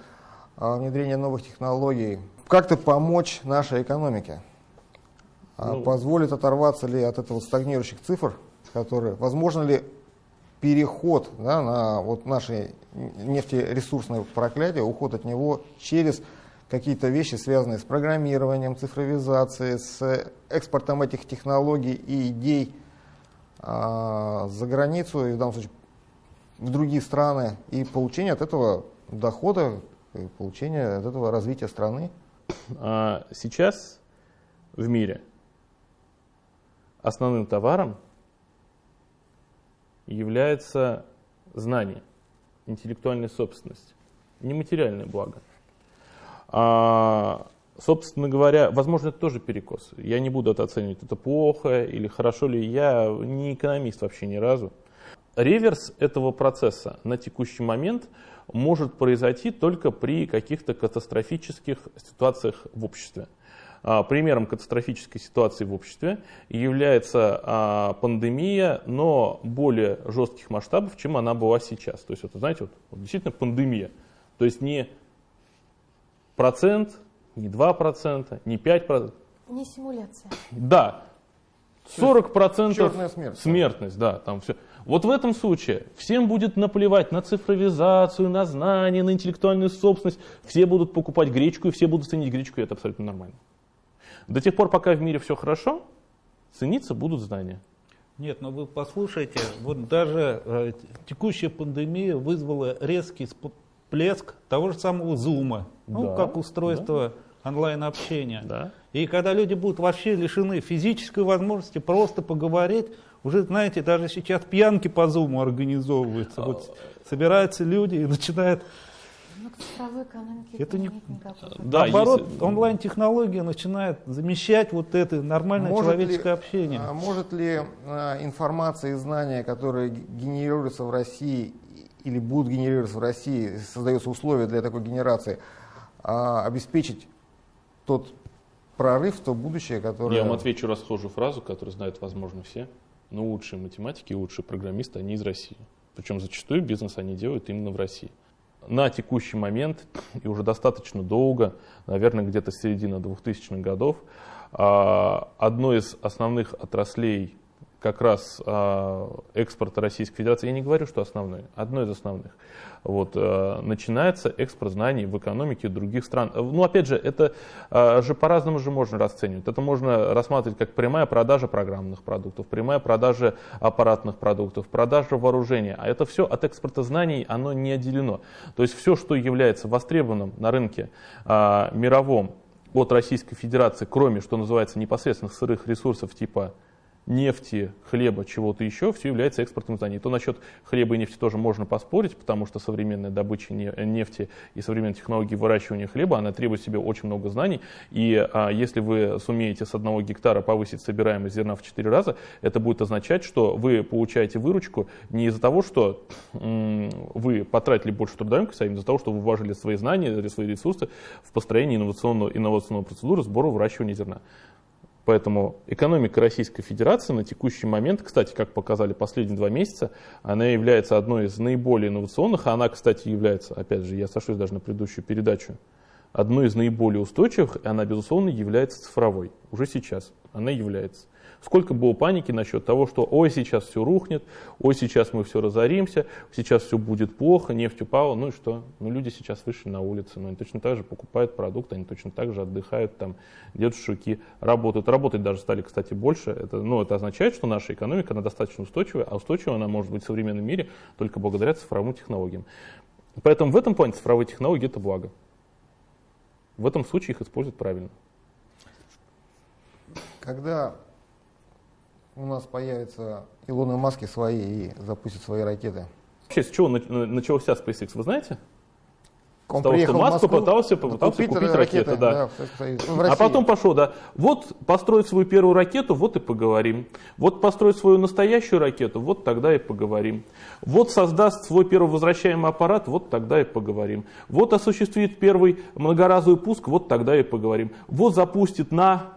а, внедрение новых технологий как-то помочь нашей экономике? А Ну. Позволит оторваться ли от этого стагнирующих цифр, которые, возможно ли переход да, на вот наше нефтересурсное проклятие, уход от него через какие-то вещи, связанные с программированием, цифровизацией, с экспортом этих технологий и идей а, за границу, и в данном случае в другие страны, и получение от этого дохода, и получение от этого развития страны. А сейчас в мире основным товаром является знание, интеллектуальная собственность, нематериальное благо. А, собственно говоря, возможно, это тоже перекос. Я не буду это оценивать, это плохо или хорошо ли. Я не экономист вообще ни разу. Реверс этого процесса на текущий момент может произойти только при каких-то катастрофических ситуациях в обществе. А, Примером катастрофической ситуации в обществе является а, пандемия, но более жестких масштабов, чем она была сейчас. То есть, это, знаете, вот, действительно пандемия. То есть не процент, не 2%, не 5%. Не симуляция. Да, 40% черная смерть. смертность, да, там все. Вот в этом случае всем будет наплевать на цифровизацию, на знания, на интеллектуальную собственность. Все будут покупать гречку, и все будут ценить гречку, и это абсолютно нормально. До тех пор, пока в мире все хорошо, цениться будут знания. Нет, но вы послушайте, вот даже э, текущая пандемия вызвала резкий всплеск того же самого зума, ну, Да, как устройство онлайн-общения. Да. И когда люди будут вообще лишены физической возможности просто поговорить, уже, знаете, даже сейчас пьянки по зуму организовываются. Вот собираются люди и начинают... Экономике Это не- Да, Наоборот, если- онлайн-технология начинает замещать вот это нормальное Может ли- человеческое общение. а, Может ли а, информация и знания, которые генерируются в России или будут генерироваться в России, создаются условия для такой генерации, а, обеспечить тот прорыв, то будущее, которое... Я вам отвечу расхожую фразу, которую знают, возможно, все. Но лучшие математики лучшие программисты, они из России. Причем зачастую бизнес они делают именно в России. На текущий момент, и уже достаточно долго, наверное, где-то с середины 2000-х годов, а, одной из основных отраслей как раз а, экспорта Российской Федерации, я не говорю, что основной, одной из основных, вот, а, начинается экспорт знаний в экономике других стран. Ну, опять же, это а, же по-разному же можно расценивать. Это можно рассматривать как прямая продажа программных продуктов, прямая продажа аппаратных продуктов, продажа вооружения. А это все от экспорта знаний, оно не отделено. То есть все, что является востребованным на рынке а, мировом от Российской Федерации, кроме, что называется, непосредственных сырых ресурсов типа нефти, хлеба, чего-то еще, все является экспортом знаний. То насчет хлеба и нефти тоже можно поспорить, потому что современная добыча не- нефти и современные технологии выращивания хлеба, она требует себе очень много знаний. И а, если вы сумеете с одного гектара повысить собираемость зерна в 4 раза, это будет означать, что вы получаете выручку не из-за того, что вы потратили больше трудоемкости, а из-за того, что вы вложили свои знания, свои ресурсы в построение инновационного, инновационной процедуры сбора выращивания зерна. Поэтому экономика Российской Федерации на текущий момент, кстати, как показали последние два месяца, она является одной из наиболее инновационных, она, кстати, является, опять же, я сошлюсь даже на предыдущую передачу, одной из наиболее устойчивых, и она, безусловно, является цифровой. Уже сейчас она является. Сколько было паники насчет того, что ой, сейчас все рухнет, ой, сейчас мы все разоримся, сейчас все будет плохо, нефть упала, ну и что? Ну люди сейчас вышли на улицы, но они точно так же покупают продукты, они точно так же отдыхают, там, делают шашлыки, работают. Работать даже стали, кстати, больше. Это, ну, это означает, что наша экономика, она достаточно устойчивая, а устойчивая она может быть в современном мире только благодаря цифровым технологиям. Поэтому в этом плане цифровые технологии это благо. В этом случае их используют правильно. Когда у нас появятся Илоны Маски свои и запустят свои ракеты? Вообще, с чего на- начался SpaceX, вы знаете? Он того, приехал что в Маск Москву, попытался- попытался купить ракеты, да. в Советский Союз. Ну, в А потом пошел, да. Вот построить свою первую ракету, вот и поговорим. Вот построить свою настоящую ракету, вот тогда и поговорим. Вот создаст свой первый возвращаемый аппарат, вот тогда и поговорим. Вот осуществит первый многоразовый пуск, вот тогда и поговорим. Вот запустит на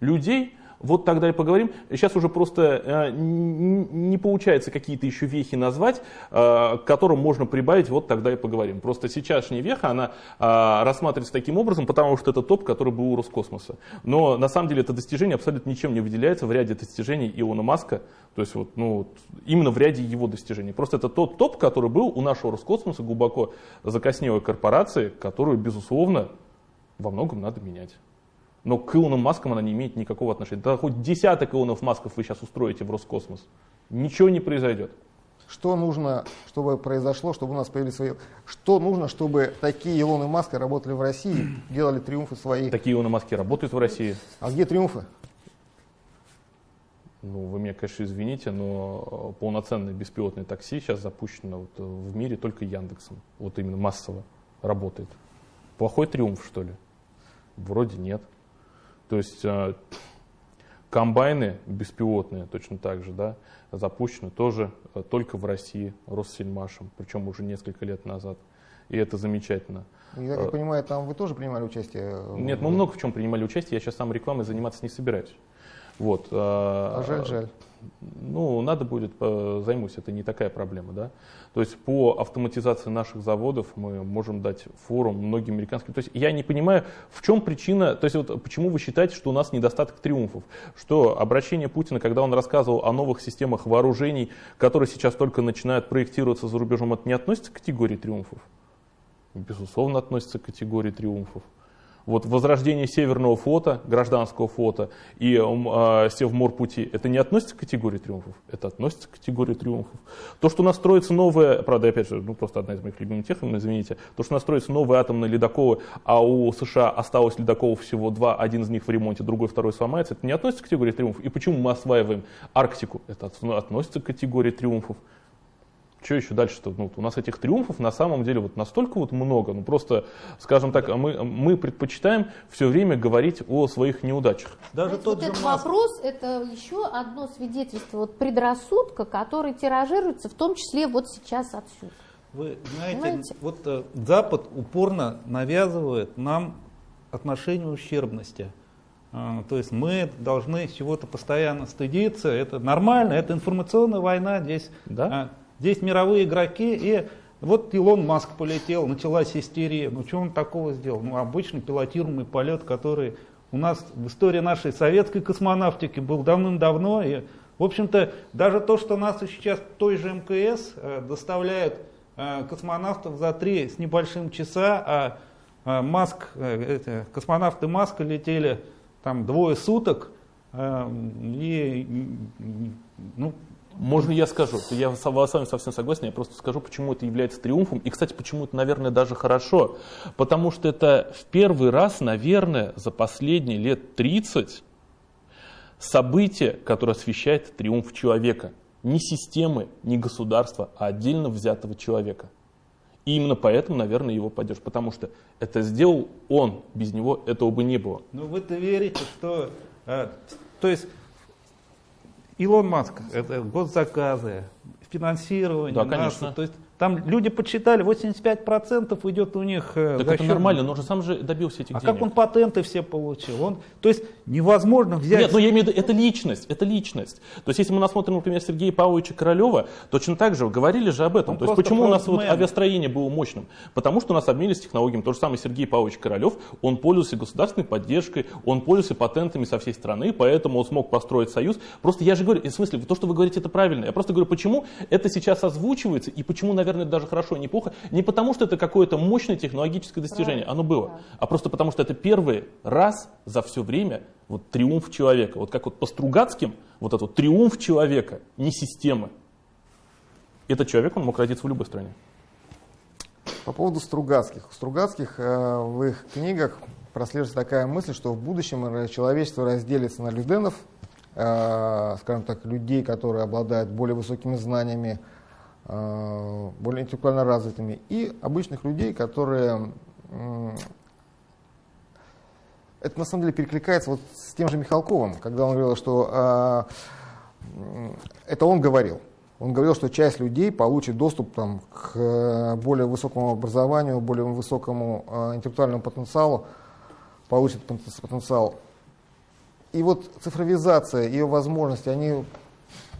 людей, вот тогда и поговорим. Сейчас уже просто э, не получается какие-то еще вехи назвать, э, к которым можно прибавить, вот тогда и поговорим. Просто сейчасшняя веха, она э, рассматривается таким образом, потому что это топ, который был у Роскосмоса. Но на самом деле это достижение абсолютно ничем не выделяется в ряде достижений Илона Маска, то есть вот, ну, именно в ряде его достижений. Просто это тот топ, который был у нашего Роскосмоса, глубоко закоснелой корпорации, которую, безусловно, во многом надо менять. Но к Илону Маскам она не имеет никакого отношения. Да хоть десяток Илонов Масков вы сейчас устроите в Роскосмос. Ничего не произойдет. Что нужно, чтобы произошло, чтобы у нас появились свои... Что нужно, чтобы такие Илоны Маски работали в России, [clears throat] делали триумфы свои? Такие Илоны Маски работают в России. А где триумфы? Ну, вы меня, конечно, извините, но полноценное беспилотное такси сейчас запущено вот в мире только Яндексом. Вот именно массово работает. Плохой триумф, что ли? Вроде нет. То есть э, комбайны беспилотные точно так же да, запущены тоже э, только в России Россельмашем, причем уже несколько лет назад. И это замечательно. Я так э, понимаю, там вы тоже принимали участие? Нет, мы много в чем принимали участие. Я сейчас сам рекламой заниматься не собираюсь. Вот. А жаль, жаль. Ну, надо будет, займусь, это не такая проблема, да. То есть по автоматизации наших заводов мы можем дать форум многим американским. То есть я не понимаю, в чем причина, то есть вот почему вы считаете, что у нас недостаток триумфов? Что обращение Путина, когда он рассказывал о новых системах вооружений, которые сейчас только начинают проектироваться за рубежом, это не относится к категории триумфов? Безусловно, относится к категории триумфов. Вот возрождение Северного флота, гражданского флота и э, Севморпути, это не относится к категории триумфов, это относится к категории триумфов. То, что у нас строится новая, правда, опять же, ну просто одна из моих любимых техник, извините, то, что у нас строится новые атомные ледоколы, а у США осталось ледоколов всего два, один из них в ремонте, другой, второй сломается, это не относится к категории триумфов. И почему мы осваиваем Арктику? Это относится к категории триумфов что еще дальше-то? Ну, у нас этих триумфов на самом деле вот настолько вот много. Ну просто, скажем так, мы, мы предпочитаем все время говорить о своих неудачах. Даже тот вот же этот Маск... вопрос это еще одно свидетельство вот предрассудка, который тиражируется в том числе вот сейчас отсюда. Вы знаете, Понимаете? вот э, Запад упорно навязывает нам отношение ущербности. А, то есть мы должны чего-то постоянно стыдиться, это нормально, это информационная война здесь. Да? А, Здесь мировые игроки, и вот Илон Маск полетел, началась истерия. Ну что он такого сделал? Ну обычный пилотируемый полет, который у нас в истории нашей советской космонавтики был давным-давно. И, в общем-то, даже то, что нас сейчас той же МКС э, доставляет э, космонавтов за три с небольшим часа, а э, Маск, э, эти, космонавты Маска летели там двое суток, э, и ну, можно я скажу? Я с вами совсем согласен, я просто скажу, почему это является триумфом. И, кстати, почему это, наверное, даже хорошо. Потому что это в первый раз, наверное, за последние лет 30 событие, которое освещает триумф человека. Не системы, не государства, а отдельно взятого человека. И именно поэтому, наверное, его поддерживают. Потому что это сделал он, без него этого бы не было. Ну вы-то верите, что... Э, то есть Илон Маск, это госзаказы, финансирование, да, конечно. НАСА, то есть там люди подсчитали, 85% идет у них э, Так это счет... нормально, но он же сам же добился этих а денег. А как он патенты все получил? Он, то есть невозможно взять... Нет, но я имею в виду, это личность, это личность. То есть если мы насмотрим, например, Сергея Павловича Королева, точно так же, говорили же об этом. Он то есть почему у нас вот авиастроение было мощным? Потому что у нас обменились технологиями. То же самое Сергей Павлович Королев, он пользовался государственной поддержкой, он пользовался патентами со всей страны, поэтому он смог построить союз. Просто я же говорю, в смысле, то, что вы говорите, это правильно. Я просто говорю, почему это сейчас озвучивается и почему, наверное, наверное, даже хорошо, неплохо, не потому что это какое-то мощное технологическое достижение, оно было, а просто потому что это первый раз за все время вот триумф человека. Вот как вот по Стругацким, вот этот вот триумф человека, не системы. Этот человек, он мог родиться в любой стране. По поводу Стругацких. У Стругацких э, в их книгах прослеживается такая мысль, что в будущем человечество разделится на люденов, э, скажем так, людей, которые обладают более высокими знаниями, более интеллектуально развитыми, и обычных людей, которые... Это на самом деле перекликается вот с тем же Михалковым, когда он говорил, что э, это он говорил. Он говорил, что часть людей получит доступ там, к более высокому образованию, более высокому э, интеллектуальному потенциалу, получит потенциал и вот цифровизация, ее возможности, они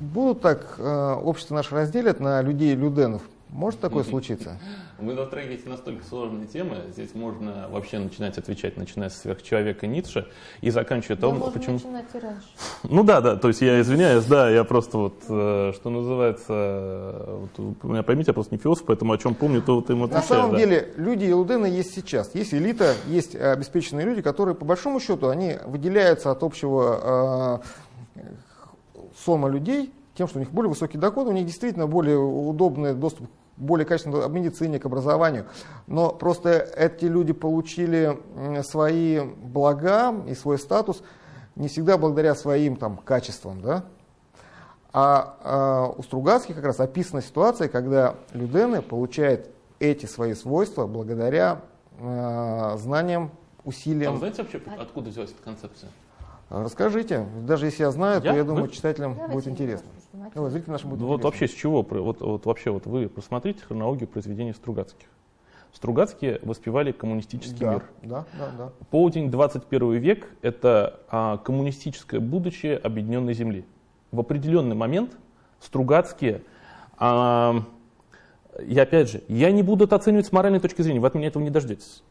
будут так э, общество наше разделят на людей и люденов? Может такое [laughs] случиться? Вы затрагиваете настолько сложные темы, здесь можно вообще начинать отвечать, начиная с сверхчеловека Ницше и заканчивая Да, том, можно почему... начинать и раньше. Ну да, да, то есть я извиняюсь, да, я просто вот, э, что называется, вот, меня поймите, я просто не философ, поэтому о чем помню, то вот им На отвечаю. самом да. деле люди и лудены есть сейчас. Есть элита, есть обеспеченные люди, которые по большому счету они выделяются от общего э, сома людей тем, что у них более высокий доход, у них действительно более удобный доступ более качественно к медицине, к образованию. Но просто эти люди получили свои блага и свой статус не всегда благодаря своим там, качествам. Да? А, а у Стругацких как раз описана ситуация, когда Людены получают эти свои свойства благодаря э, знаниям, А усилиям. вы знаете вообще, откуда взялась эта концепция? Расскажите. Даже если я знаю, Я? то я думаю, Вы? читателям Давайте будет интересно. зрителям нашим будет Ну, вот интересно. вообще с чего? Вот, вот вообще вот вы посмотрите хронологию произведений Стругацких. Стругацкие воспевали коммунистический да, мир. да, да, да. Полдень 21 век – это а, коммунистическое будущее объединенной Земли. В определенный момент Стругацкие, а, я опять же, я не буду это оценивать с моральной точки зрения, вы от меня этого не дождетесь,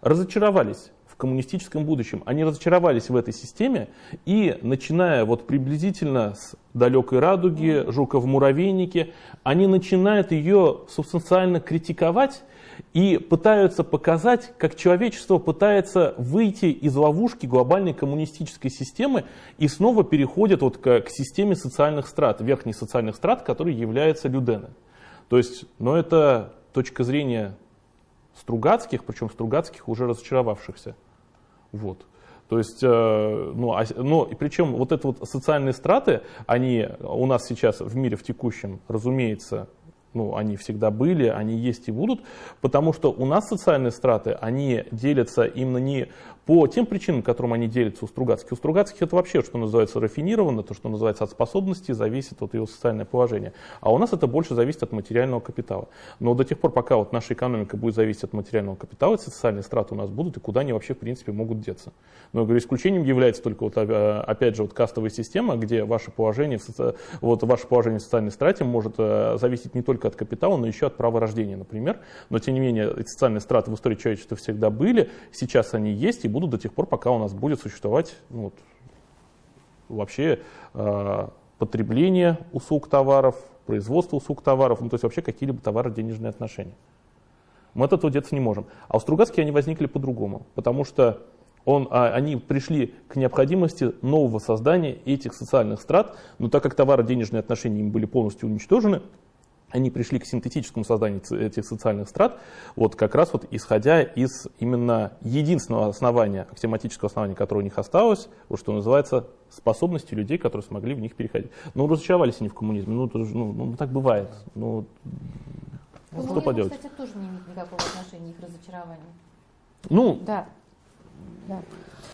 разочаровались коммунистическом будущем. Они разочаровались в этой системе и, начиная вот приблизительно с далекой радуги, Жука в муравейнике, они начинают ее субстанциально критиковать и пытаются показать, как человечество пытается выйти из ловушки глобальной коммунистической системы и снова переходит вот к, к системе социальных страт, верхних социальных страт, которые являются людены. То есть, но это точка зрения Стругацких, причем Стругацких уже разочаровавшихся. Вот. То есть, э, ну, а, ну, и причем вот это вот социальные страты, они у нас сейчас в мире в текущем, разумеется, ну, они всегда были, они есть и будут, потому что у нас социальные страты, они делятся именно не по тем причинам, которым они делятся у Стругацких. У Стругацких это вообще, что называется, рафинировано, то, что называется, от способностей зависит от его социальное положение. А у нас это больше зависит от материального капитала. Но до тех пор, пока вот наша экономика будет зависеть от материального капитала, эти социальные страты у нас будут, и куда они вообще, в принципе, могут деться. Но, я говорю, исключением является только, вот, э, опять же, вот кастовая система, где ваше положение, вот ваше положение в социальной страте может э, зависеть не только от капитала, но еще от права рождения, например. Но, тем не менее, социальные страты в истории человечества всегда были, сейчас они есть и будут до тех пор, пока у нас будет существовать ну, вот, вообще э, потребление услуг товаров, производство услуг товаров, ну, то есть вообще какие-либо товаро-денежные отношения. Мы от этого деться не можем. А у Стругацких они возникли по-другому, потому что он, а, они пришли к необходимости нового создания этих социальных страт, но так как товаро-денежные отношения им были полностью уничтожены, они пришли к синтетическому созданию этих социальных страт, вот как раз вот исходя из именно единственного основания, аксиоматического основания, которое у них осталось, вот что называется способности людей, которые смогли в них переходить. Ну, разочаровались они в коммунизме, ну, это же, ну, ну, так бывает. Ну, К что поделать? кстати, тоже не имеет никакого отношения их разочарования. ну Да. Да.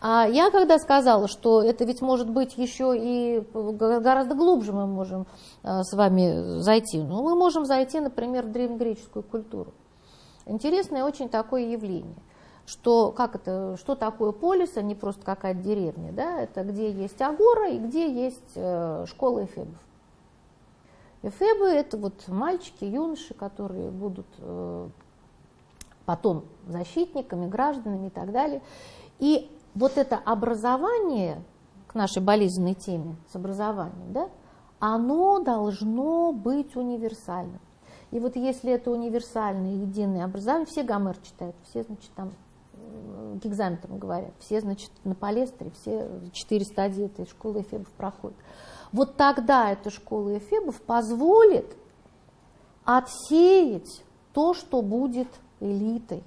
А я когда сказала, что это ведь может быть еще и гораздо глубже мы можем э, с вами зайти. Ну, мы можем зайти, например, в древнегреческую культуру. Интересное очень такое явление, что, как это, что такое полис, а не просто какая-то деревня. Да? Это где есть агора и где есть э, школа эфебов. Эфебы – это вот мальчики, юноши, которые будут э, потом защитниками, гражданами и так далее. И вот это образование, к нашей болезненной теме с образованием, да, оно должно быть универсальным. И вот если это универсальное, единое образование, все Гомер читают, все, значит, там к экзаменам говорят, все, значит, на палестре, все четыре стадии этой школы эфебов проходят. Вот тогда эта школа эфебов позволит отсеять то, что будет элитой.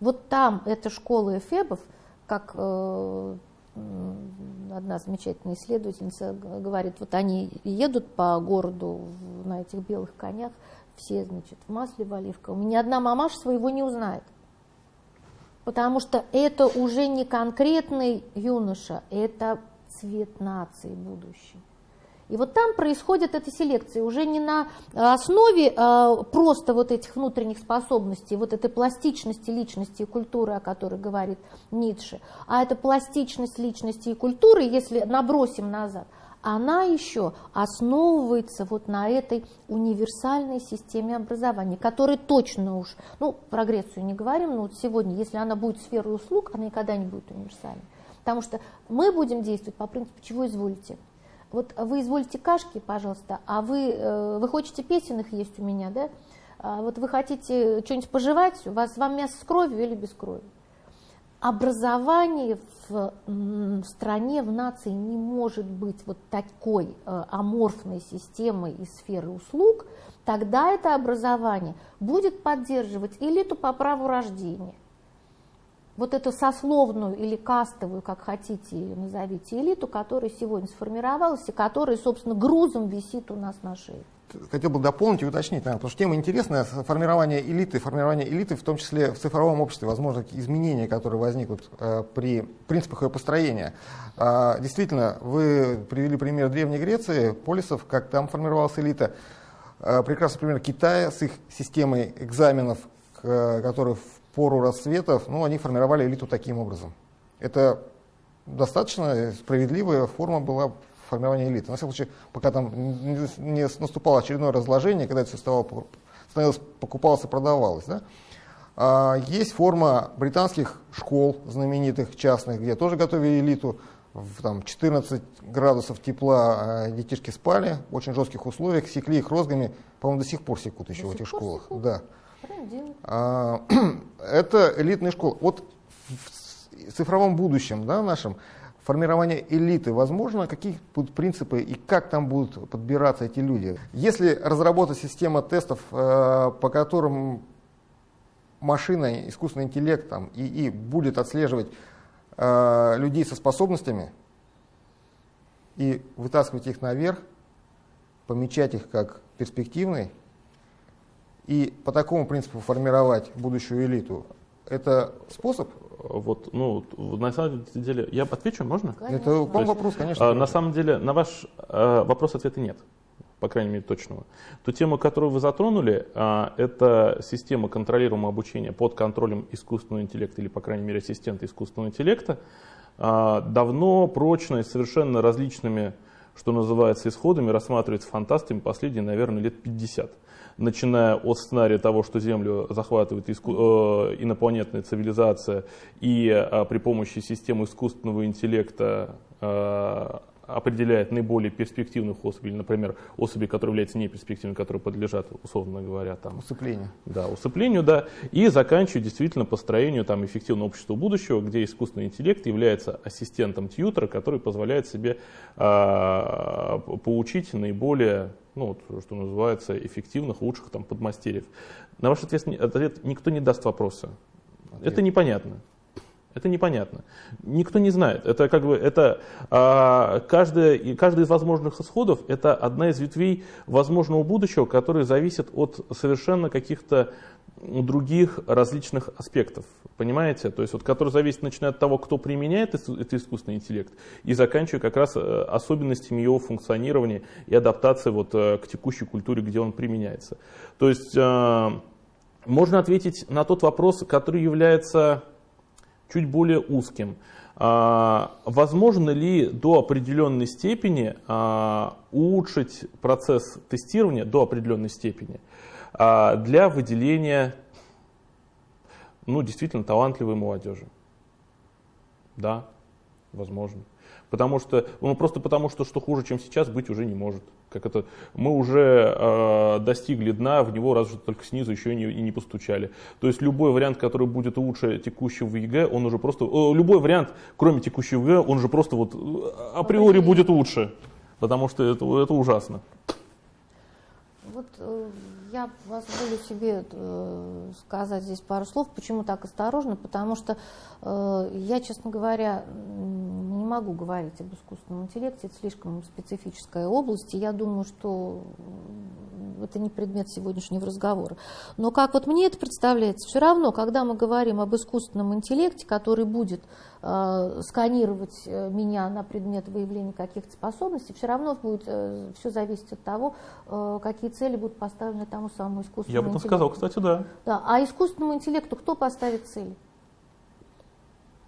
Вот там эта школа эфебов, как э, одна замечательная исследовательница говорит, вот они едут по городу на этих белых конях, все, значит, в масле в оливковом, ни одна мамаша своего не узнает. Потому что это уже не конкретный юноша, это цвет нации будущий. И вот там происходит эта селекция уже не на основе э, просто вот этих внутренних способностей, вот этой пластичности личности и культуры, о которой говорит Ницше, а эта пластичность личности и культуры, если набросим назад, она еще основывается вот на этой универсальной системе образования, которая точно уж, ну, про Грецию не говорим, но вот сегодня, если она будет сферой услуг, она никогда не будет универсальной. Потому что мы будем действовать по принципу «чего изволите». Вот вы изволите кашки, пожалуйста, а вы, э, вы хотите песенных есть у меня, да? А вот вы хотите что-нибудь пожевать, у вас вам мясо с кровью или без крови? образование в, стране, в нации не может быть вот такой э, аморфной системой из сферы услуг, тогда это образование будет поддерживать элиту по праву рождения. Вот эту сословную или кастовую, как хотите ее назовите, элиту, которая сегодня сформировалась и которая, собственно, грузом висит у нас на шее хотел бы дополнить и уточнить, наверное, потому что тема интересная, формирование элиты, формирование элиты, в том числе в цифровом обществе, возможно, изменения, которые возникнут э, при принципах ее построения. Э, действительно, вы привели пример Древней Греции, полисов, как там формировалась элита. Э, прекрасный пример Китая с их системой экзаменов, к, которые пору расцветов, ну, они формировали элиту таким образом. Это достаточно справедливая форма была формирования элиты. На всякий случай, пока там не наступало очередное разложение, когда это все становилось, покупалось и продавалось. Да? А, есть форма британских школ знаменитых, частных, где тоже готовили элиту. В там, 14 градусов тепла а, детишки спали в очень жестких условиях, секли их розгами, по-моему, до сих пор секут еще до в этих школах. Секут. Да. А, [clears throat] это элитные школы. Вот в цифровом будущем да, нашем формирование элиты возможно, какие будут принципы и как там будут подбираться эти люди. Если разработать систему тестов, э, по которым машина, искусственный интеллект там, и, и будет отслеживать э, людей со способностями и вытаскивать их наверх, помечать их как перспективные, и по такому принципу формировать будущую элиту, это способ вот, ну, на самом деле, я отвечу, можно? Конечно. Это вам вопрос, конечно. А, на самом деле, на ваш а, вопрос ответа нет, по крайней мере, точного. Ту тему, которую вы затронули, а, это система контролируемого обучения под контролем искусственного интеллекта, или, по крайней мере, ассистента искусственного интеллекта, а, давно, прочно и совершенно различными, что называется, исходами рассматривается фантастами последние, наверное, лет 50 начиная от сценария того, что Землю захватывает иску, э, инопланетная цивилизация и э, при помощи системы искусственного интеллекта э, определяет наиболее перспективных особей, например, особи, которые являются неперспективными, которые подлежат, условно говоря, там, усыплению. Да, усыплению, да, и заканчивая действительно построению там, эффективного общества будущего, где искусственный интеллект является ассистентом тьютера, который позволяет себе э, поучить наиболее ну, вот, что называется, эффективных, лучших там, подмастерьев. На ваш ответ, ответ никто не даст вопроса. Ответ. Это непонятно. Это непонятно. Никто не знает. Это как бы это а, каждая, каждый из возможных исходов это одна из ветвей возможного будущего, который зависит от совершенно каких-то других различных аспектов. Понимаете? То есть, вот, который зависит, начиная от того, кто применяет этот искусственный интеллект, и заканчивая как раз э, особенностями его функционирования и адаптации вот, э, к текущей культуре, где он применяется. То есть, э, можно ответить на тот вопрос, который является чуть более узким. А, возможно ли до определенной степени а, улучшить процесс тестирования до определенной степени для выделения ну, действительно талантливой молодежи? Да, возможно. Потому что, ну, просто потому что, что хуже, чем сейчас, быть уже не может. Как это, мы уже э, достигли дна, в него разве только снизу еще и не, и не постучали. То есть любой вариант, который будет лучше текущего ЕГЭ, он уже просто, э, любой вариант, кроме текущего ЕГЭ, он же просто вот э, априори будет лучше. Потому что это, это ужасно. Вот э, я позволю себе э, сказать здесь пару слов. Почему так осторожно? Потому что э, я, честно говоря, не могу говорить об искусственном интеллекте. Это слишком специфическая область. И я думаю, что это не предмет сегодняшнего разговора. Но как вот мне это представляется, все равно, когда мы говорим об искусственном интеллекте, который будет э, сканировать меня на предмет выявления каких-то способностей, все равно будет все зависеть от того, какие цели будут поставлены тому самому искусственному Я бы интеллекту. сказал, кстати, да. Да, а искусственному интеллекту кто поставит цели?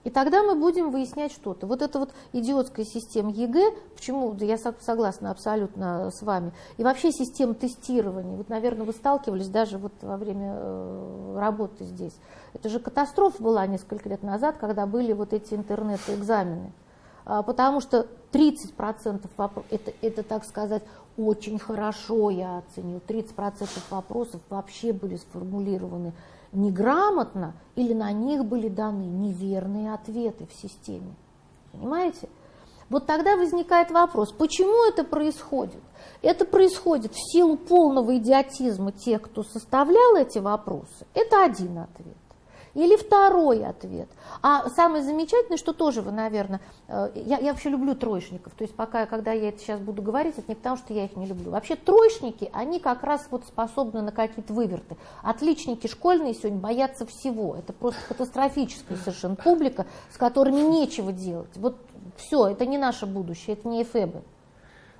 И тогда мы будем выяснять что-то. Вот эта вот идиотская система ЕГЭ, почему, я согласна абсолютно с вами, и вообще система тестирования, вот, наверное, вы сталкивались даже вот во время э, работы здесь. Это же катастрофа была несколько лет назад, когда были вот эти интернет-экзамены. А, потому что 30% вопросов, это, это, так сказать, очень хорошо я оценил, 30% вопросов вообще были сформулированы неграмотно или на них были даны неверные ответы в системе. Понимаете? Вот тогда возникает вопрос, почему это происходит? Это происходит в силу полного идиотизма тех, кто составлял эти вопросы. Это один ответ. Или второй ответ. А самое замечательное, что тоже вы, наверное, э, я, я вообще люблю троечников, то есть пока, когда я это сейчас буду говорить, это не потому, что я их не люблю. Вообще троечники, они как раз вот способны на какие-то выверты. Отличники школьные сегодня боятся всего. Это просто катастрофическая совершенно публика, с которыми нечего делать. Вот все, это не наше будущее, это не эфебы.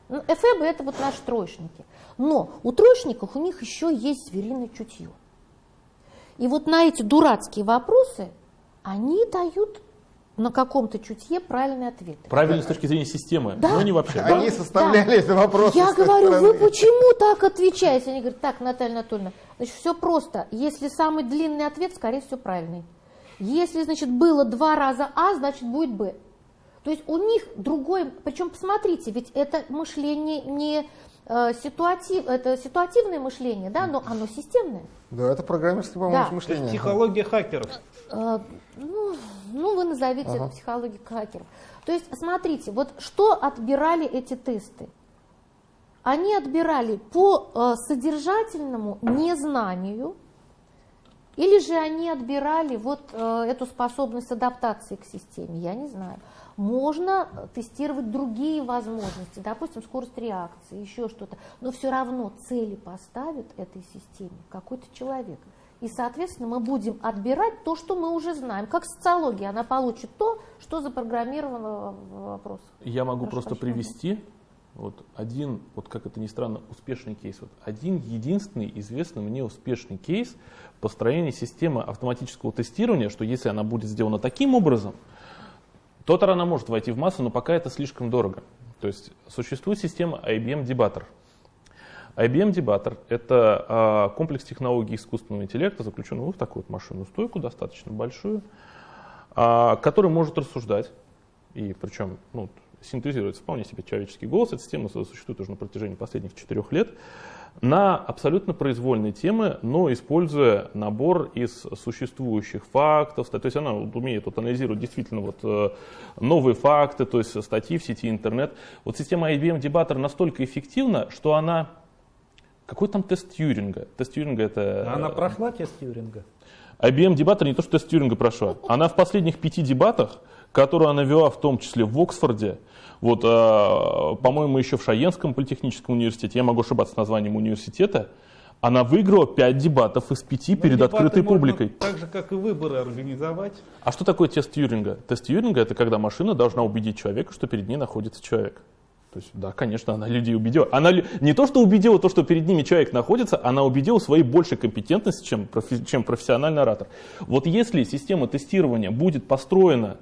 Ну, это вот наши троечники. Но у троечников у них еще есть звериное чутье. И вот на эти дурацкие вопросы они дают на каком-то чутье правильные ответы. Правильно с точки зрения системы, Да. но не вообще. Они да? составляли эти вопросы. Я говорю, стороны. вы почему так отвечаете? Они говорят, так, Наталья Анатольевна, значит, все просто. Если самый длинный ответ, скорее всего, правильный. Если, значит, было два раза А, значит, будет Б. То есть у них другой, причем посмотрите, ведь это мышление не э, ситуатив, это ситуативное мышление, да, но оно системное. Да, это программерское, по-моему, Да. мышление. Психология хакеров. Э, ну, ну, вы назовите Ага. это психологией хакеров. То есть, смотрите, вот что отбирали эти тесты? Они отбирали по э, содержательному незнанию, или же они отбирали вот э, эту способность адаптации к системе, я не знаю. Можно э, тестировать другие возможности, допустим, скорость реакции, еще что-то, но все равно цели поставит этой системе какой-то человек. И, соответственно, мы будем отбирать то, что мы уже знаем. Как социология, она получит то, что запрограммировано в вопросах. Я могу Хорошо, просто привести вот один, вот как это ни странно, успешный кейс. Вот один единственный известный мне успешный кейс построения системы автоматического тестирования, что если она будет сделана таким образом, то тогда она может войти в массу, но пока это слишком дорого. То есть существует система IBM Debater. IBM Debater – это а, комплекс технологий искусственного интеллекта, заключенный в такую вот машинную стойку, достаточно большую, а, который может рассуждать, и причем ну, синтезируется вполне себе человеческий голос. Эта система существует уже на протяжении последних четырех лет на абсолютно произвольные темы, но используя набор из существующих фактов. То есть она умеет вот анализировать действительно вот, э, новые факты, то есть статьи в сети интернет. Вот система IBM Debater настолько эффективна, что она... Какой там тест Тьюринга? Тест Тьюринга это... А Она прошла тест Тьюринга? IBM дебатор не то, что тест Тьюринга прошла. Она в последних пяти дебатах, которые она вела в том числе в Оксфорде, вот, э, по-моему, еще в Шаенском политехническом университете, я могу ошибаться с названием университета, она выиграла 5 дебатов из 5 Ну, перед открытой публикой. Так же, как и выборы организовать. А что такое тест Тьюринга? Тест Тьюринга это когда машина должна убедить человека, что перед ней находится человек. То есть, да, конечно, она людей убедила. Она не то, что убедила то, что перед ними человек находится, она убедила своей большей компетентности, чем, профи- чем профессиональный оратор. Вот если система тестирования будет построена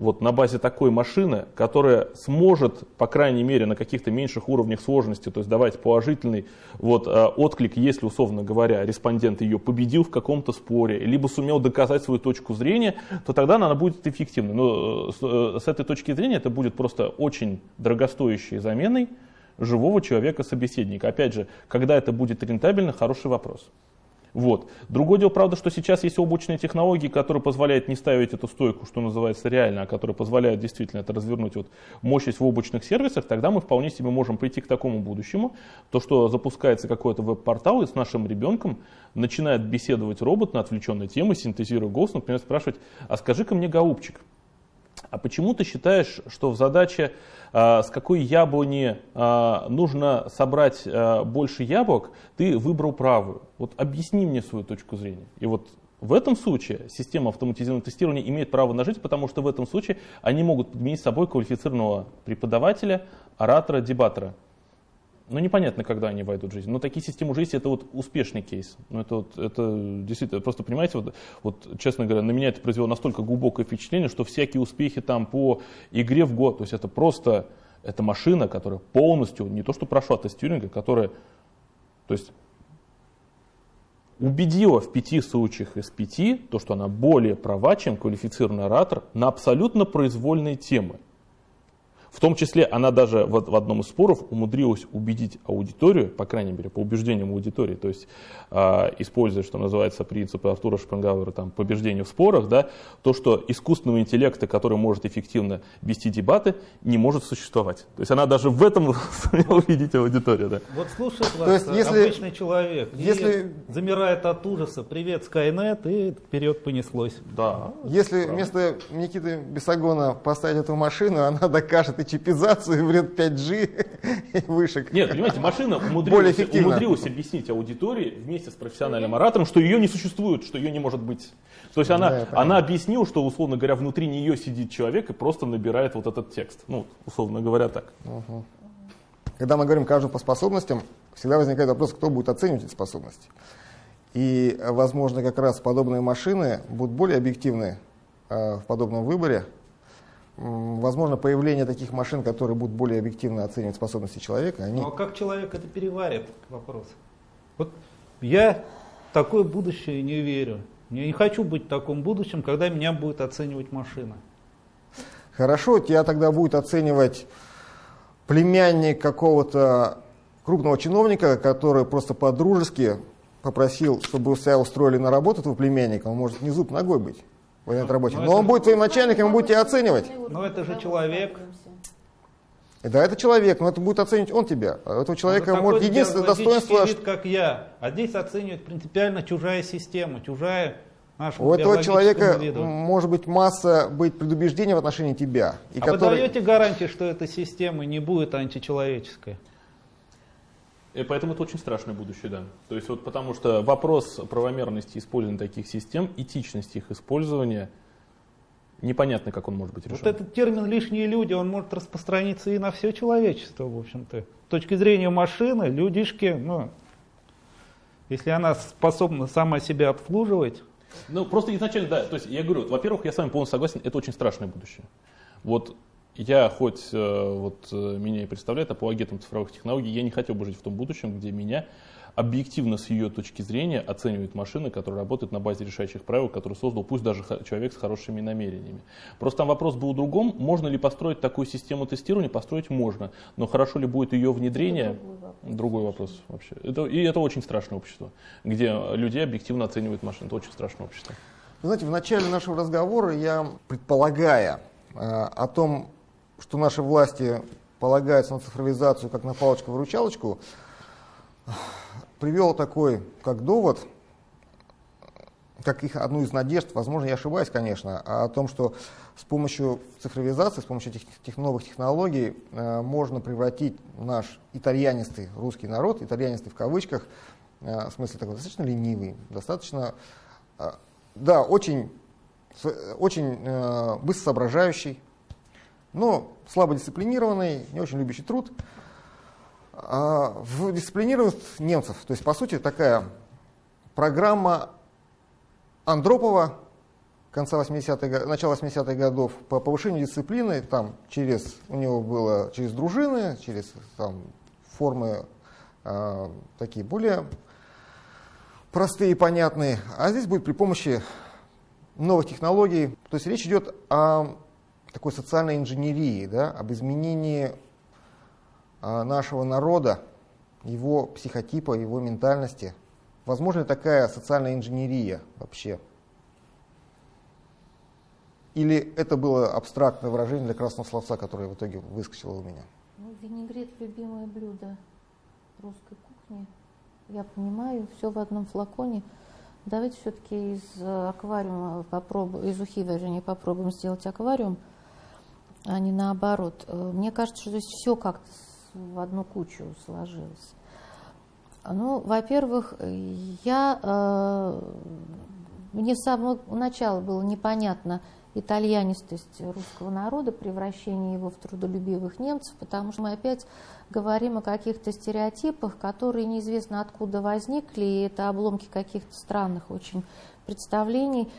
вот на базе такой машины, которая сможет, по крайней мере, на каких-то меньших уровнях сложности, то есть давать положительный вот, э, отклик, если, условно говоря, респондент ее победил в каком-то споре, либо сумел доказать свою точку зрения, то тогда она будет эффективной. Но э, э, с этой точки зрения это будет просто очень дорогостоящей заменой живого человека-собеседника. Опять же, когда это будет рентабельно, хороший вопрос. Вот. Другое дело, правда, что сейчас есть облачные технологии, которые позволяют не ставить эту стойку, что называется, реально, а которые позволяют действительно это развернуть вот мощность в облачных сервисах, тогда мы вполне себе можем прийти к такому будущему, то, что запускается какой-то веб-портал, и с нашим ребенком начинает беседовать робот на отвлеченные темы, синтезируя голос, например, спрашивать, а скажи-ка мне, голубчик, А почему ты считаешь, что в задаче, с какой яблони э, нужно собрать э, больше яблок, ты выбрал правую? Вот объясни мне свою точку зрения. И вот в этом случае система автоматизированного тестирования имеет право на жизнь, потому что в этом случае они могут подменить собой квалифицированного преподавателя, оратора, дебатора. Но непонятно, когда они войдут в жизнь. Но такие системы есть, это вот успешный кейс. Ну, это, вот, это действительно, просто понимаете, вот, вот, честно говоря, на меня это произвело настолько глубокое впечатление, что всякие успехи там по игре в год, то есть это просто, это машина, которая полностью, не то что прошла тест Тьюринга, которая, то есть убедила в пяти случаях из пяти, то, что она более права, чем квалифицированный оратор на абсолютно произвольные темы. В том числе она даже в, в одном из споров умудрилась убедить аудиторию, по крайней мере, по убеждениям аудитории, то есть э, используя, что называется, принципы Артура Шпенгауэра, там, побеждения в спорах, да, то, что искусственного интеллекта, который может эффективно вести дебаты, не может существовать. То есть она даже в этом [laughs] сумела убедить аудиторию. Да. Вот слушает вас есть, если, обычный человек, если, замирает от ужаса, привет, Skynet, и вперед понеслось. Да. Если правда. вместо Никиты Бесогона поставить эту машину, [laughs] она докажет и чипизацию, вред 5G [laughs] и вышек. Нет, понимаете, машина умудрилась, умудрилась объяснить аудитории вместе с профессиональным оратором, что ее не существует, что ее не может быть. То есть она, да, она объяснила, что, условно говоря, внутри нее сидит человек и просто набирает вот этот текст. Ну, условно говоря, так. Угу. Когда мы говорим каждому по способностям, всегда возникает вопрос, кто будет оценивать эти способности. И, возможно, как раз подобные машины будут более объективны э, в подобном выборе, возможно, появление таких машин, которые будут более объективно оценивать способности человека. Они... Ну а как человек это переварит, вопрос? Вот я в такое будущее не верю. Я не хочу быть в таком будущем, когда меня будет оценивать машина. Хорошо, тебя тогда будет оценивать племянник какого-то крупного чиновника, который просто по-дружески попросил, чтобы себя устроили на работу твоего племянника, он может не зуб ногой быть военный рабочий. Но, Но он будет твоим начальником, он будет тебя оценивать. Но это же человек. Да, это человек, но это будет оценивать он тебя. А этого человека ну, может единственное достоинство... вид, как я. А здесь оценивает принципиально чужая система, чужая наша У этого человека виду. может быть масса быть предубеждений в отношении тебя. И а который... вы даете гарантии, что эта система не будет античеловеческой? И поэтому это очень страшное будущее, да. То есть вот потому что вопрос правомерности использования таких систем, этичности их использования, непонятно, как он может быть решен. Вот этот термин «лишние люди», он может распространиться и на все человечество, в общем-то. С точки зрения машины, людишки, ну, если она способна сама себя обслуживать. Ну, просто изначально, да, то есть я говорю, во-первых, я с вами полностью согласен, это очень страшное будущее. Вот я хоть э, вот, э, меня и представляет апологетом цифровых технологий, я не хотел бы жить в том будущем, где меня объективно с ее точки зрения оценивает машина, которая работает на базе решающих правил, которую создал пусть даже человек с хорошими намерениями. Просто там вопрос был в другом, можно ли построить такую систему тестирования, построить можно, но хорошо ли будет ее внедрение, другой вопрос, вообще. Это, и это очень страшное общество, где людей объективно оценивают машины, это очень страшное общество. Вы знаете, в начале нашего разговора я, предполагая э, о том, что наши власти полагаются на цифровизацию как на палочку-выручалочку, привел такой, как довод, как их одну из надежд, возможно, я ошибаюсь, конечно, о том, что с помощью цифровизации, с помощью этих тех новых технологий э, можно превратить наш итальянистый русский народ, итальянистый в кавычках, э, в смысле такой достаточно ленивый, достаточно, э, да, очень, очень э, быстро соображающий, но слабо дисциплинированный, не очень любящий труд. А в дисциплинированность немцев, то есть по сути такая программа Андропова конца 80-х, начала 80-х годов по повышению дисциплины, там через, у него было через дружины, через там, формы э, такие более простые и понятные, а здесь будет при помощи новых технологий. То есть речь идет о такой социальной инженерии, да, об изменении а, нашего народа, его психотипа, его ментальности. Возможно такая социальная инженерия вообще? Или это было абстрактное выражение для красного словца, которое в итоге выскочило у меня? Ну, винегрет – любимое блюдо русской кухни. Я понимаю, все в одном флаконе. Давайте все-таки из аквариума попробуем, из ухи, вернее, попробуем сделать аквариум – а не наоборот. Э, мне кажется, что здесь все как-то в одну кучу сложилось. Ну, во-первых, я, э, мне с самого начала было непонятно итальянистость русского народа, превращение его в трудолюбивых немцев, потому что мы опять говорим о каких-то стереотипах, которые неизвестно откуда возникли, и это обломки каких-то странных очень представлений.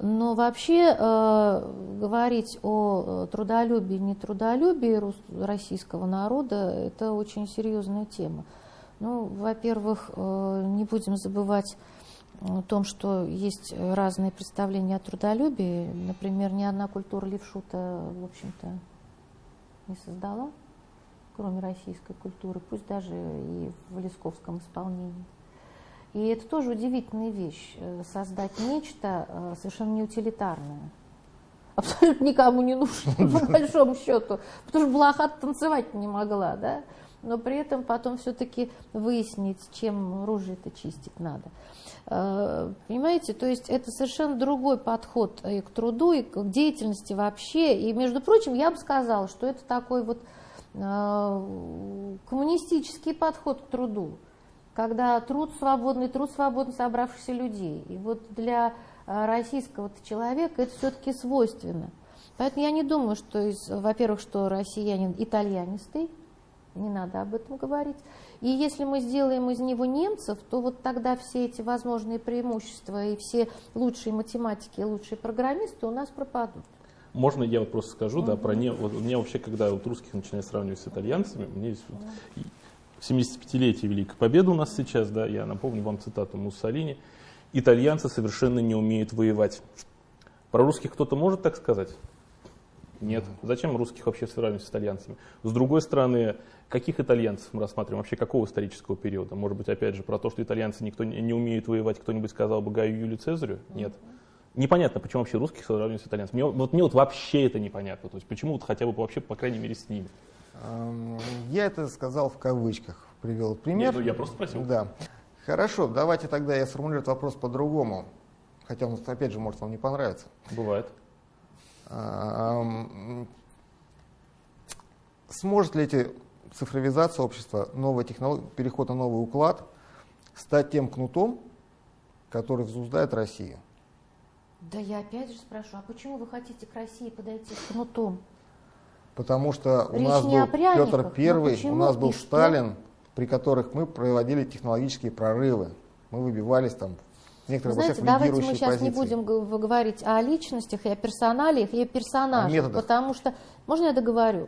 Но вообще э, говорить о э, трудолюбии, нетрудолюбии российского народа – это очень серьезная тема. Ну, во-первых, э, не будем забывать о том, что есть разные представления о трудолюбии. Например, ни одна культура левшута, в общем-то, не создала, кроме российской культуры, пусть даже и в лесковском исполнении. И это тоже удивительная вещь, э, создать нечто э, совершенно неутилитарное, абсолютно никому не нужно, [laughs] по большому счету, потому что Блаха танцевать не могла, да, но при этом потом все-таки выяснить, чем ружье-то чистить надо. Э, понимаете, то есть это совершенно другой подход и к труду, и к деятельности вообще. И, между прочим, я бы сказала, что это такой вот коммунистический подход к труду когда труд свободный, труд свободно собравшихся людей. И вот для э, российского человека это все-таки свойственно. Поэтому я не думаю, что, во-первых, что россиянин итальянистый, не надо об этом говорить. И если мы сделаем из него немцев, то вот тогда все эти возможные преимущества и все лучшие математики, лучшие программисты у нас пропадут. Можно я вот просто скажу, mm-hmm. да, про не, вот, у меня вообще, когда вот русских начинаю сравнивать с итальянцами, мне здесь вот, 75-летие Великой Победы у нас сейчас, да, я напомню вам цитату Муссолини. Итальянцы совершенно не умеют воевать. Про русских кто-то может так сказать? Нет. Зачем русских вообще сравнивать с итальянцами? С другой стороны, каких итальянцев мы рассматриваем? Вообще какого исторического периода? Может быть, опять же, про то, что итальянцы никто не умеют воевать, кто-нибудь сказал бы Гаю Юлию Цезарю? Нет. Непонятно, почему вообще русских сравнивать с итальянцами. Мне, вот мне вот вообще это непонятно. То есть почему вот хотя бы вообще, по крайней мере, с ними. Я это сказал в кавычках, привел пример. Нет, ну я просто спросил. Да. Хорошо, давайте тогда я сформулирую вопрос по-другому. Хотя он, опять же, может вам не понравиться. Бывает. Сможет ли эти цифровизация общества, новая технология, переход на новый уклад стать тем кнутом, который взнуздает Россию? Да я опять же спрашиваю, а почему вы хотите к России подойти с кнутом? Потому что у нас был Петр Первый, у нас был Сталин, при которых мы проводили технологические прорывы. Мы выбивались там некоторые Знаете, давайте мы сейчас позиции. не будем говорить о личностях и о персоналиях и о персонажах, о потому что, можно я договорю?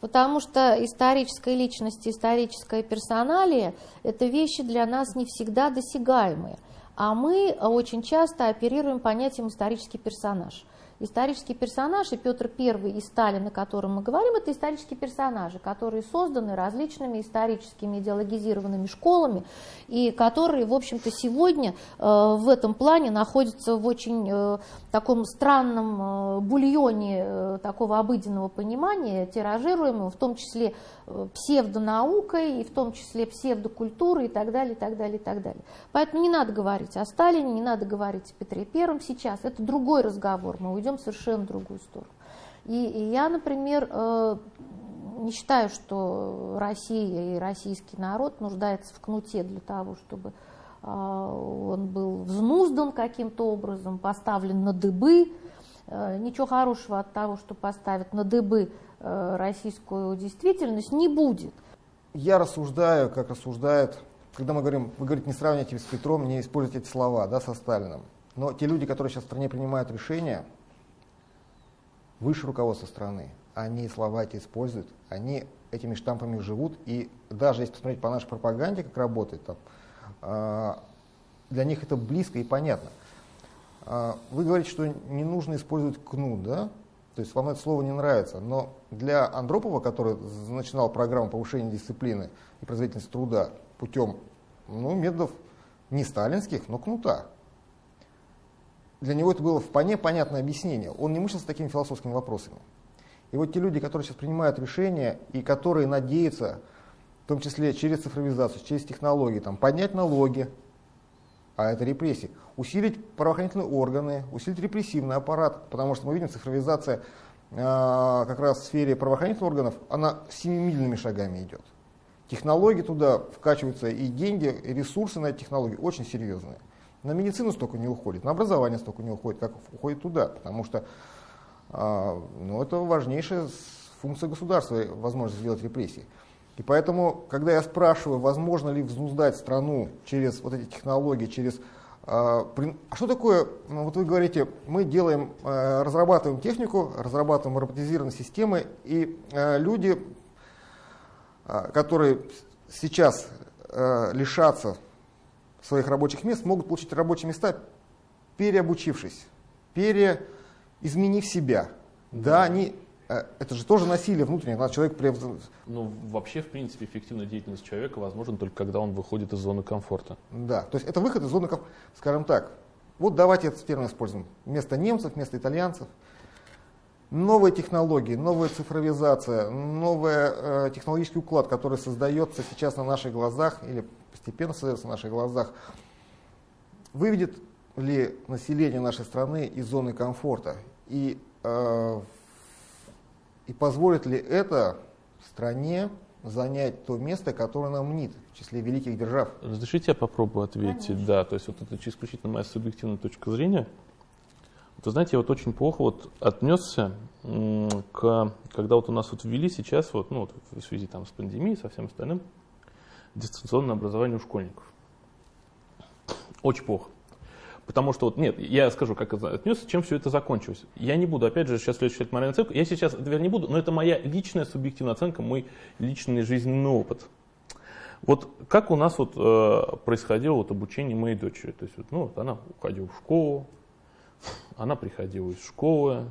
Потому что историческая личность историческая персоналия – это вещи для нас не всегда досягаемые. А мы очень часто оперируем понятием исторический персонаж – исторический персонаж, и Петр I и Сталин, о котором мы говорим, это исторические персонажи, которые созданы различными историческими идеологизированными школами, и которые, в общем-то, сегодня э, в этом плане находятся в очень э, таком странном э, бульоне такого обыденного понимания, тиражируемого, в том числе псевдонаукой, и в том числе псевдокультурой и так далее, и так далее, и так далее. Поэтому не надо говорить о Сталине, не надо говорить о Петре Первом сейчас, это другой разговор, мы уйдем совершенно другую сторону. И, и я, например, э, не считаю, что Россия и российский народ нуждается в кнуте для того, чтобы э, он был взнуздан каким-то образом, поставлен на дыбы. Э, ничего хорошего от того, что поставят на дыбы российскую действительность, не будет. Я рассуждаю, как рассуждает, когда мы говорим, вы говорите, не сравнивайте с Петром, не используйте эти слова да, со Сталином. Но те люди, которые сейчас в стране принимают решения, выше руководства страны, они слова эти используют, они этими штампами живут, и даже если посмотреть по нашей пропаганде, как работает, там, э, для них это близко и понятно. Э, вы говорите, что не нужно использовать кнут, да? То есть вам это слово не нравится, но для Андропова, который начинал программу повышения дисциплины и производительности труда путем ну, методов не сталинских, но кнута, для него это было вполне понятное объяснение. Он не мучился такими философскими вопросами. И вот те люди, которые сейчас принимают решения и которые надеются, в том числе через цифровизацию, через технологии, там, поднять налоги, а это репрессии, усилить правоохранительные органы, усилить репрессивный аппарат, потому что мы видим, цифровизация а, как раз в сфере правоохранительных органов, она семимильными шагами идет. Технологии туда вкачиваются и деньги, и ресурсы на эти технологии очень серьезные. На медицину столько не уходит, на образование столько не уходит, как уходит туда, потому что а, ну, это важнейшая функция государства, возможность сделать репрессии. И поэтому, когда я спрашиваю, возможно ли взнуздать страну через вот эти технологии, через а, а что такое, ну, вот вы говорите, мы делаем, э, разрабатываем технику, разрабатываем роботизированные системы, и э, люди, а, которые сейчас э, лишатся своих рабочих мест, могут получить рабочие места, переобучившись, переизменив себя. Да, они Э, это же тоже насилие внутреннее, когда человек... Ну, вообще, в принципе, эффективная деятельность человека возможна только когда он выходит из зоны комфорта. Да, то есть это выход из зоны комфорта, скажем так. Вот давайте этот термин используем. Вместо немцев, вместо итальянцев. Новые технологии, новая цифровизация, новый э, технологический уклад, который создается сейчас на наших глазах или постепенно создается на наших глазах, выведет ли население нашей страны из зоны комфорта? И э, и позволит ли это стране занять то место, которое нам мнит в числе великих держав? Разрешите я попробую ответить? Конечно. Да, то есть вот это исключительно моя субъективная точка зрения. Вы знаете, я вот очень плохо вот отнесся к, когда вот у нас вот ввели сейчас, вот, ну, вот в связи там с пандемией, со всем остальным, дистанционное образование у школьников. Очень плохо. Потому что, вот, нет, я скажу, как это отнесся, чем все это закончилось. Я не буду, опять же, сейчас следующий моральную оценку. Я сейчас, вернее, не буду, но это моя личная субъективная оценка, мой личный жизненный опыт. Вот как у нас вот э, происходило вот обучение моей дочери. То есть, вот, ну, вот она уходила в школу, она приходила из школы,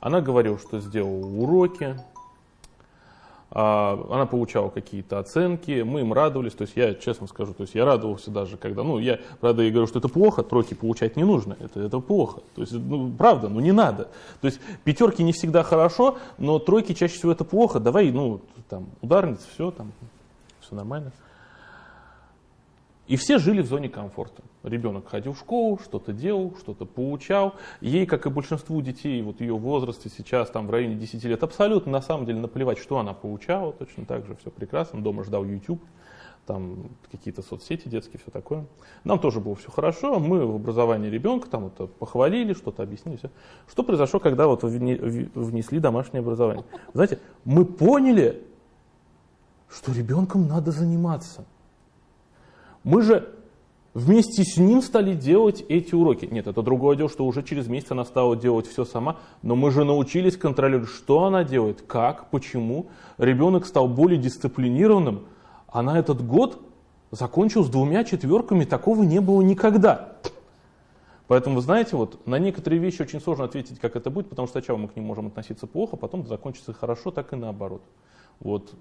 она говорила, что сделала уроки, а, она получала какие-то оценки, мы им радовались, то есть я честно скажу, то есть я радовался даже, когда, ну, я, правда, я говорю, что это плохо, тройки получать не нужно, это, это плохо, то есть, ну, правда, ну, не надо, то есть пятерки не всегда хорошо, но тройки чаще всего это плохо, давай, ну, там, ударница, все, там, все нормально. И все жили в зоне комфорта. Ребенок ходил в школу, что-то делал, что-то получал. Ей, как и большинству детей, вот ее возрасте сейчас, там в районе 10 лет, абсолютно на самом деле наплевать, что она получала, точно так же все прекрасно. Дома ждал YouTube, там какие-то соцсети детские, все такое. Нам тоже было все хорошо, мы в образовании ребенка там это похвалили, что-то объяснили. Все. Что произошло, когда вот внесли домашнее образование? Знаете, мы поняли, что ребенком надо заниматься – мы же вместе с ним стали делать эти уроки. Нет, это другое дело, что уже через месяц она стала делать все сама, но мы же научились контролировать, что она делает, как, почему. Ребенок стал более дисциплинированным, а на этот год закончил с двумя четверками, такого не было никогда. Поэтому, вы знаете, вот на некоторые вещи очень сложно ответить, как это будет, потому что сначала мы к ним можем относиться плохо, потом закончится хорошо, так и наоборот. Вот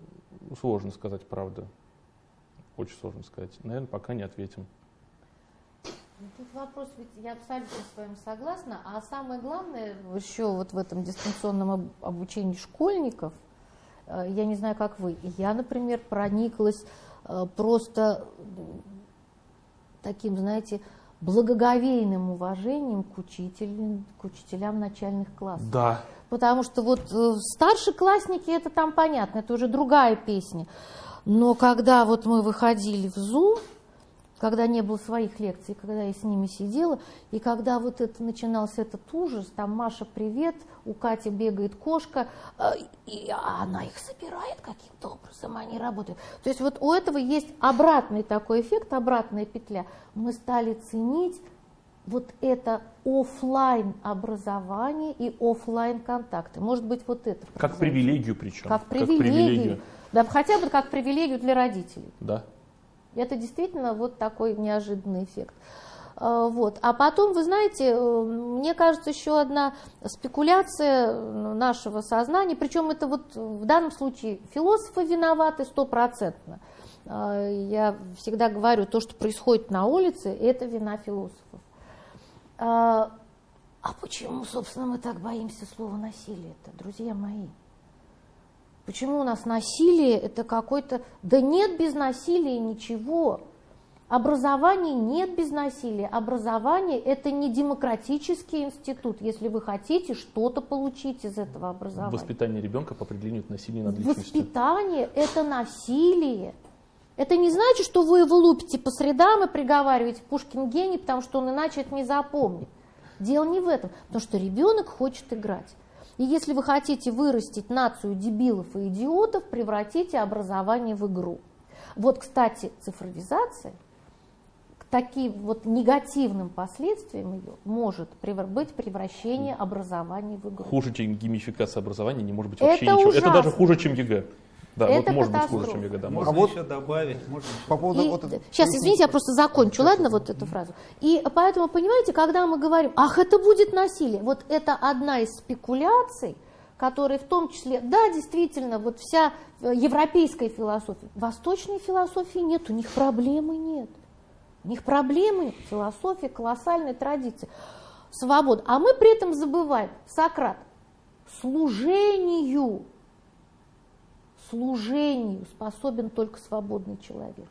сложно сказать правду. Очень сложно сказать. Наверное, пока не ответим. Ну, тут вопрос, ведь я абсолютно с вами согласна, а самое главное еще вот в этом дистанционном обучении школьников, э, я не знаю, как вы, я, например, прониклась э, просто таким, знаете, благоговейным уважением к, учителям, к учителям начальных классов. Да. Потому что вот э, старшеклассники, это там понятно, это уже другая песня. Но когда вот мы выходили в Zoom, когда не было своих лекций, когда я с ними сидела, и когда вот это начинался этот ужас, там Маша, привет, у Кати бегает кошка, э, и она их собирает каким-то образом, они работают. То есть вот у этого есть обратный такой эффект, обратная петля. Мы стали ценить вот это офлайн образование и офлайн контакты. Может быть, вот это. Как привилегию причем. Как привилегию. Как привилегию. Да, хотя бы как привилегию для родителей. Да. Это действительно вот такой неожиданный эффект. А, вот. А потом, вы знаете, э, мне кажется, еще одна спекуляция нашего сознания, причем это вот в данном случае философы виноваты стопроцентно. А, я всегда говорю, то, что происходит на улице, это вина философов. А, а почему, собственно, мы так боимся слова насилие-то, друзья мои? Почему у нас насилие это какой-то... Да нет без насилия ничего. Образования нет без насилия. Образование это не демократический институт. Если вы хотите что-то получить из этого образования. Воспитание ребенка по определению это насилие над личностью. Воспитание это насилие. Это не значит, что вы его лупите по средам и приговариваете Пушкин гений, потому что он иначе это не запомнит. Дело не в этом, потому что ребенок хочет играть. И если вы хотите вырастить нацию дебилов и идиотов, превратите образование в игру. Вот, кстати, цифровизация к таким вот негативным последствиям ее может быть превращение образования в игру. Хуже, чем геймификация образования не может быть вообще Это ничего. ужасно. Это даже хуже, чем ЕГЭ. Да, Это вот может быть хуже, катастрофа. чем ЕГЭ. Да, Можно А вот- еще добавить, можно еще По поводу И- вот это- сейчас, извините, я просто закончу, ладно, вот эту фразу. И поэтому, понимаете, когда мы говорим, ах, это будет насилие, вот это одна из спекуляций, которые в том числе, да, действительно, вот вся э, европейская философия, восточной философии нет, у них проблемы нет. У них проблемы философия колоссальной традиции. Свобода. А мы при этом забываем, Сократ, служению, служению способен только свободный человек.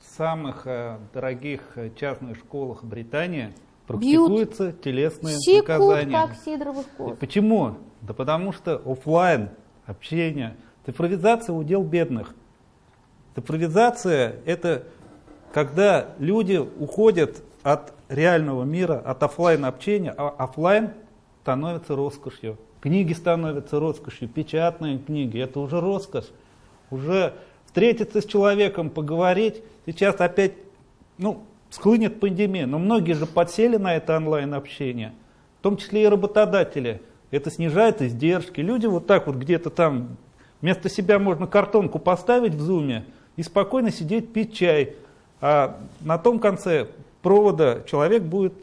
В самых э, дорогих э, частных школах Британии практикуются телесные Секут, наказания. как сидоровых коз. Почему? Да потому что оффлайн общение, цифровизация удел бедных. Цифровизация это когда люди уходят от реального мира, от оффлайн общения, а оффлайн становится роскошью. Книги становятся роскошью, печатные книги, это уже роскошь. Уже встретиться с человеком, поговорить. Сейчас опять, ну, схлынет пандемия, но многие же подсели на это онлайн-общение, в том числе и работодатели. Это снижает издержки. Люди вот так вот где-то там, вместо себя можно картонку поставить в зуме и спокойно сидеть пить чай. А на том конце провода человек будет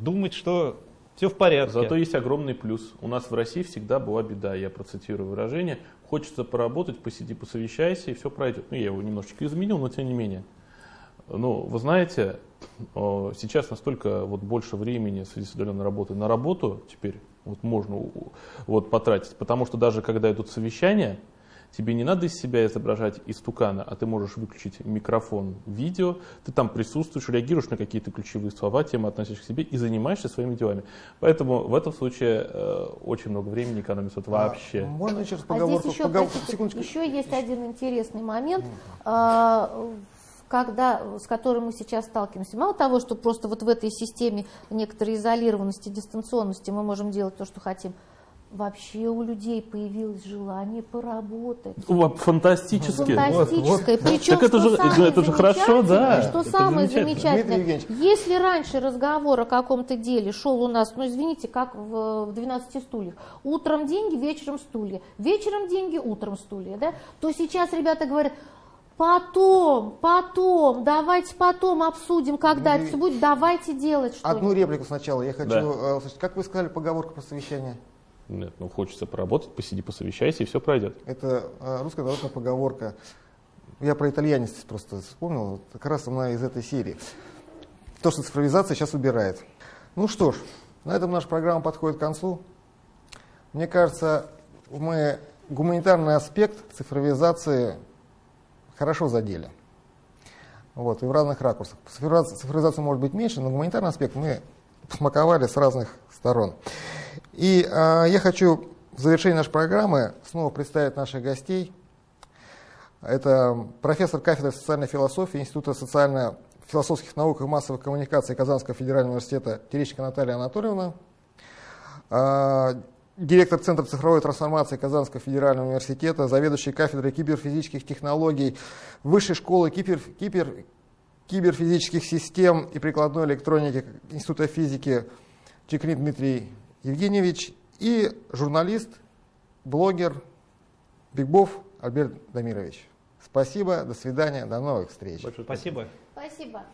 думать, что все в порядке. Зато есть огромный плюс. У нас в России всегда была беда, я процитирую выражение. Хочется поработать, посиди, посовещайся, и все пройдет. Ну, я его немножечко изменил, но тем не менее. Ну, вы знаете, сейчас настолько вот больше времени в связи с удаленной работой на работу теперь вот можно вот потратить, потому что даже когда идут совещания, тебе не надо из себя изображать истукана, а ты можешь выключить микрофон, видео, ты там присутствуешь, реагируешь на какие-то ключевые слова, темы, относящиеся к себе, и занимаешься своими делами. Поэтому в этом случае э, очень много времени экономится вот вообще. А, можно еще раз А поговорку? здесь еще, поговор- простите, еще есть один интересный момент, а, когда, с которым мы сейчас сталкиваемся. Мало того, что просто вот в этой системе некоторой изолированности, дистанционности мы можем делать то, что хотим, вообще у людей появилось желание поработать. Фантастически. Фантастическое. Причем, Так это же- это же хорошо, да. Что Это самое замечательно. замечательное, если раньше разговор о каком-то деле шел у нас, ну извините, как в, в 12 стульях, утром деньги, вечером стулья, вечером деньги, утром стулья, да, то сейчас ребята говорят, потом, потом, давайте потом обсудим, когда это все будет, давайте делать что-нибудь. Одну реплику сначала. Я хочу Да. э, услышать. Как вы сказали поговорку про совещание? Нет, ну хочется поработать, посиди, посовещайся, и все пройдет. Это э, русская народная поговорка. Я про итальянец просто вспомнил. Как раз она из этой серии. То, что цифровизация сейчас убирает. Ну что ж, на этом наша программа подходит к концу. Мне кажется, мы гуманитарный аспект цифровизации хорошо задели. Вот, и в разных ракурсах. Цифровизация, цифровизация может быть меньше, но гуманитарный аспект мы смаковали с разных сторон. И э, я хочу в завершении нашей программы снова представить наших гостей. Это профессор кафедры социальной философии Института социально-философских наук и массовых коммуникаций Казанского федерального университета Терещенко Наталья Анатольевна, а, директор Центра цифровой трансформации Казанского федерального университета, заведующий кафедрой киберфизических технологий Высшей школы кибер, кибер, киберфизических систем и прикладной электроники Института физики Чекрин Дмитрий Евгеньевич и журналист, блогер Бигбов Альберт Дамирович. Спасибо, до свидания, до новых встреч. Большое Спасибо. Спасибо.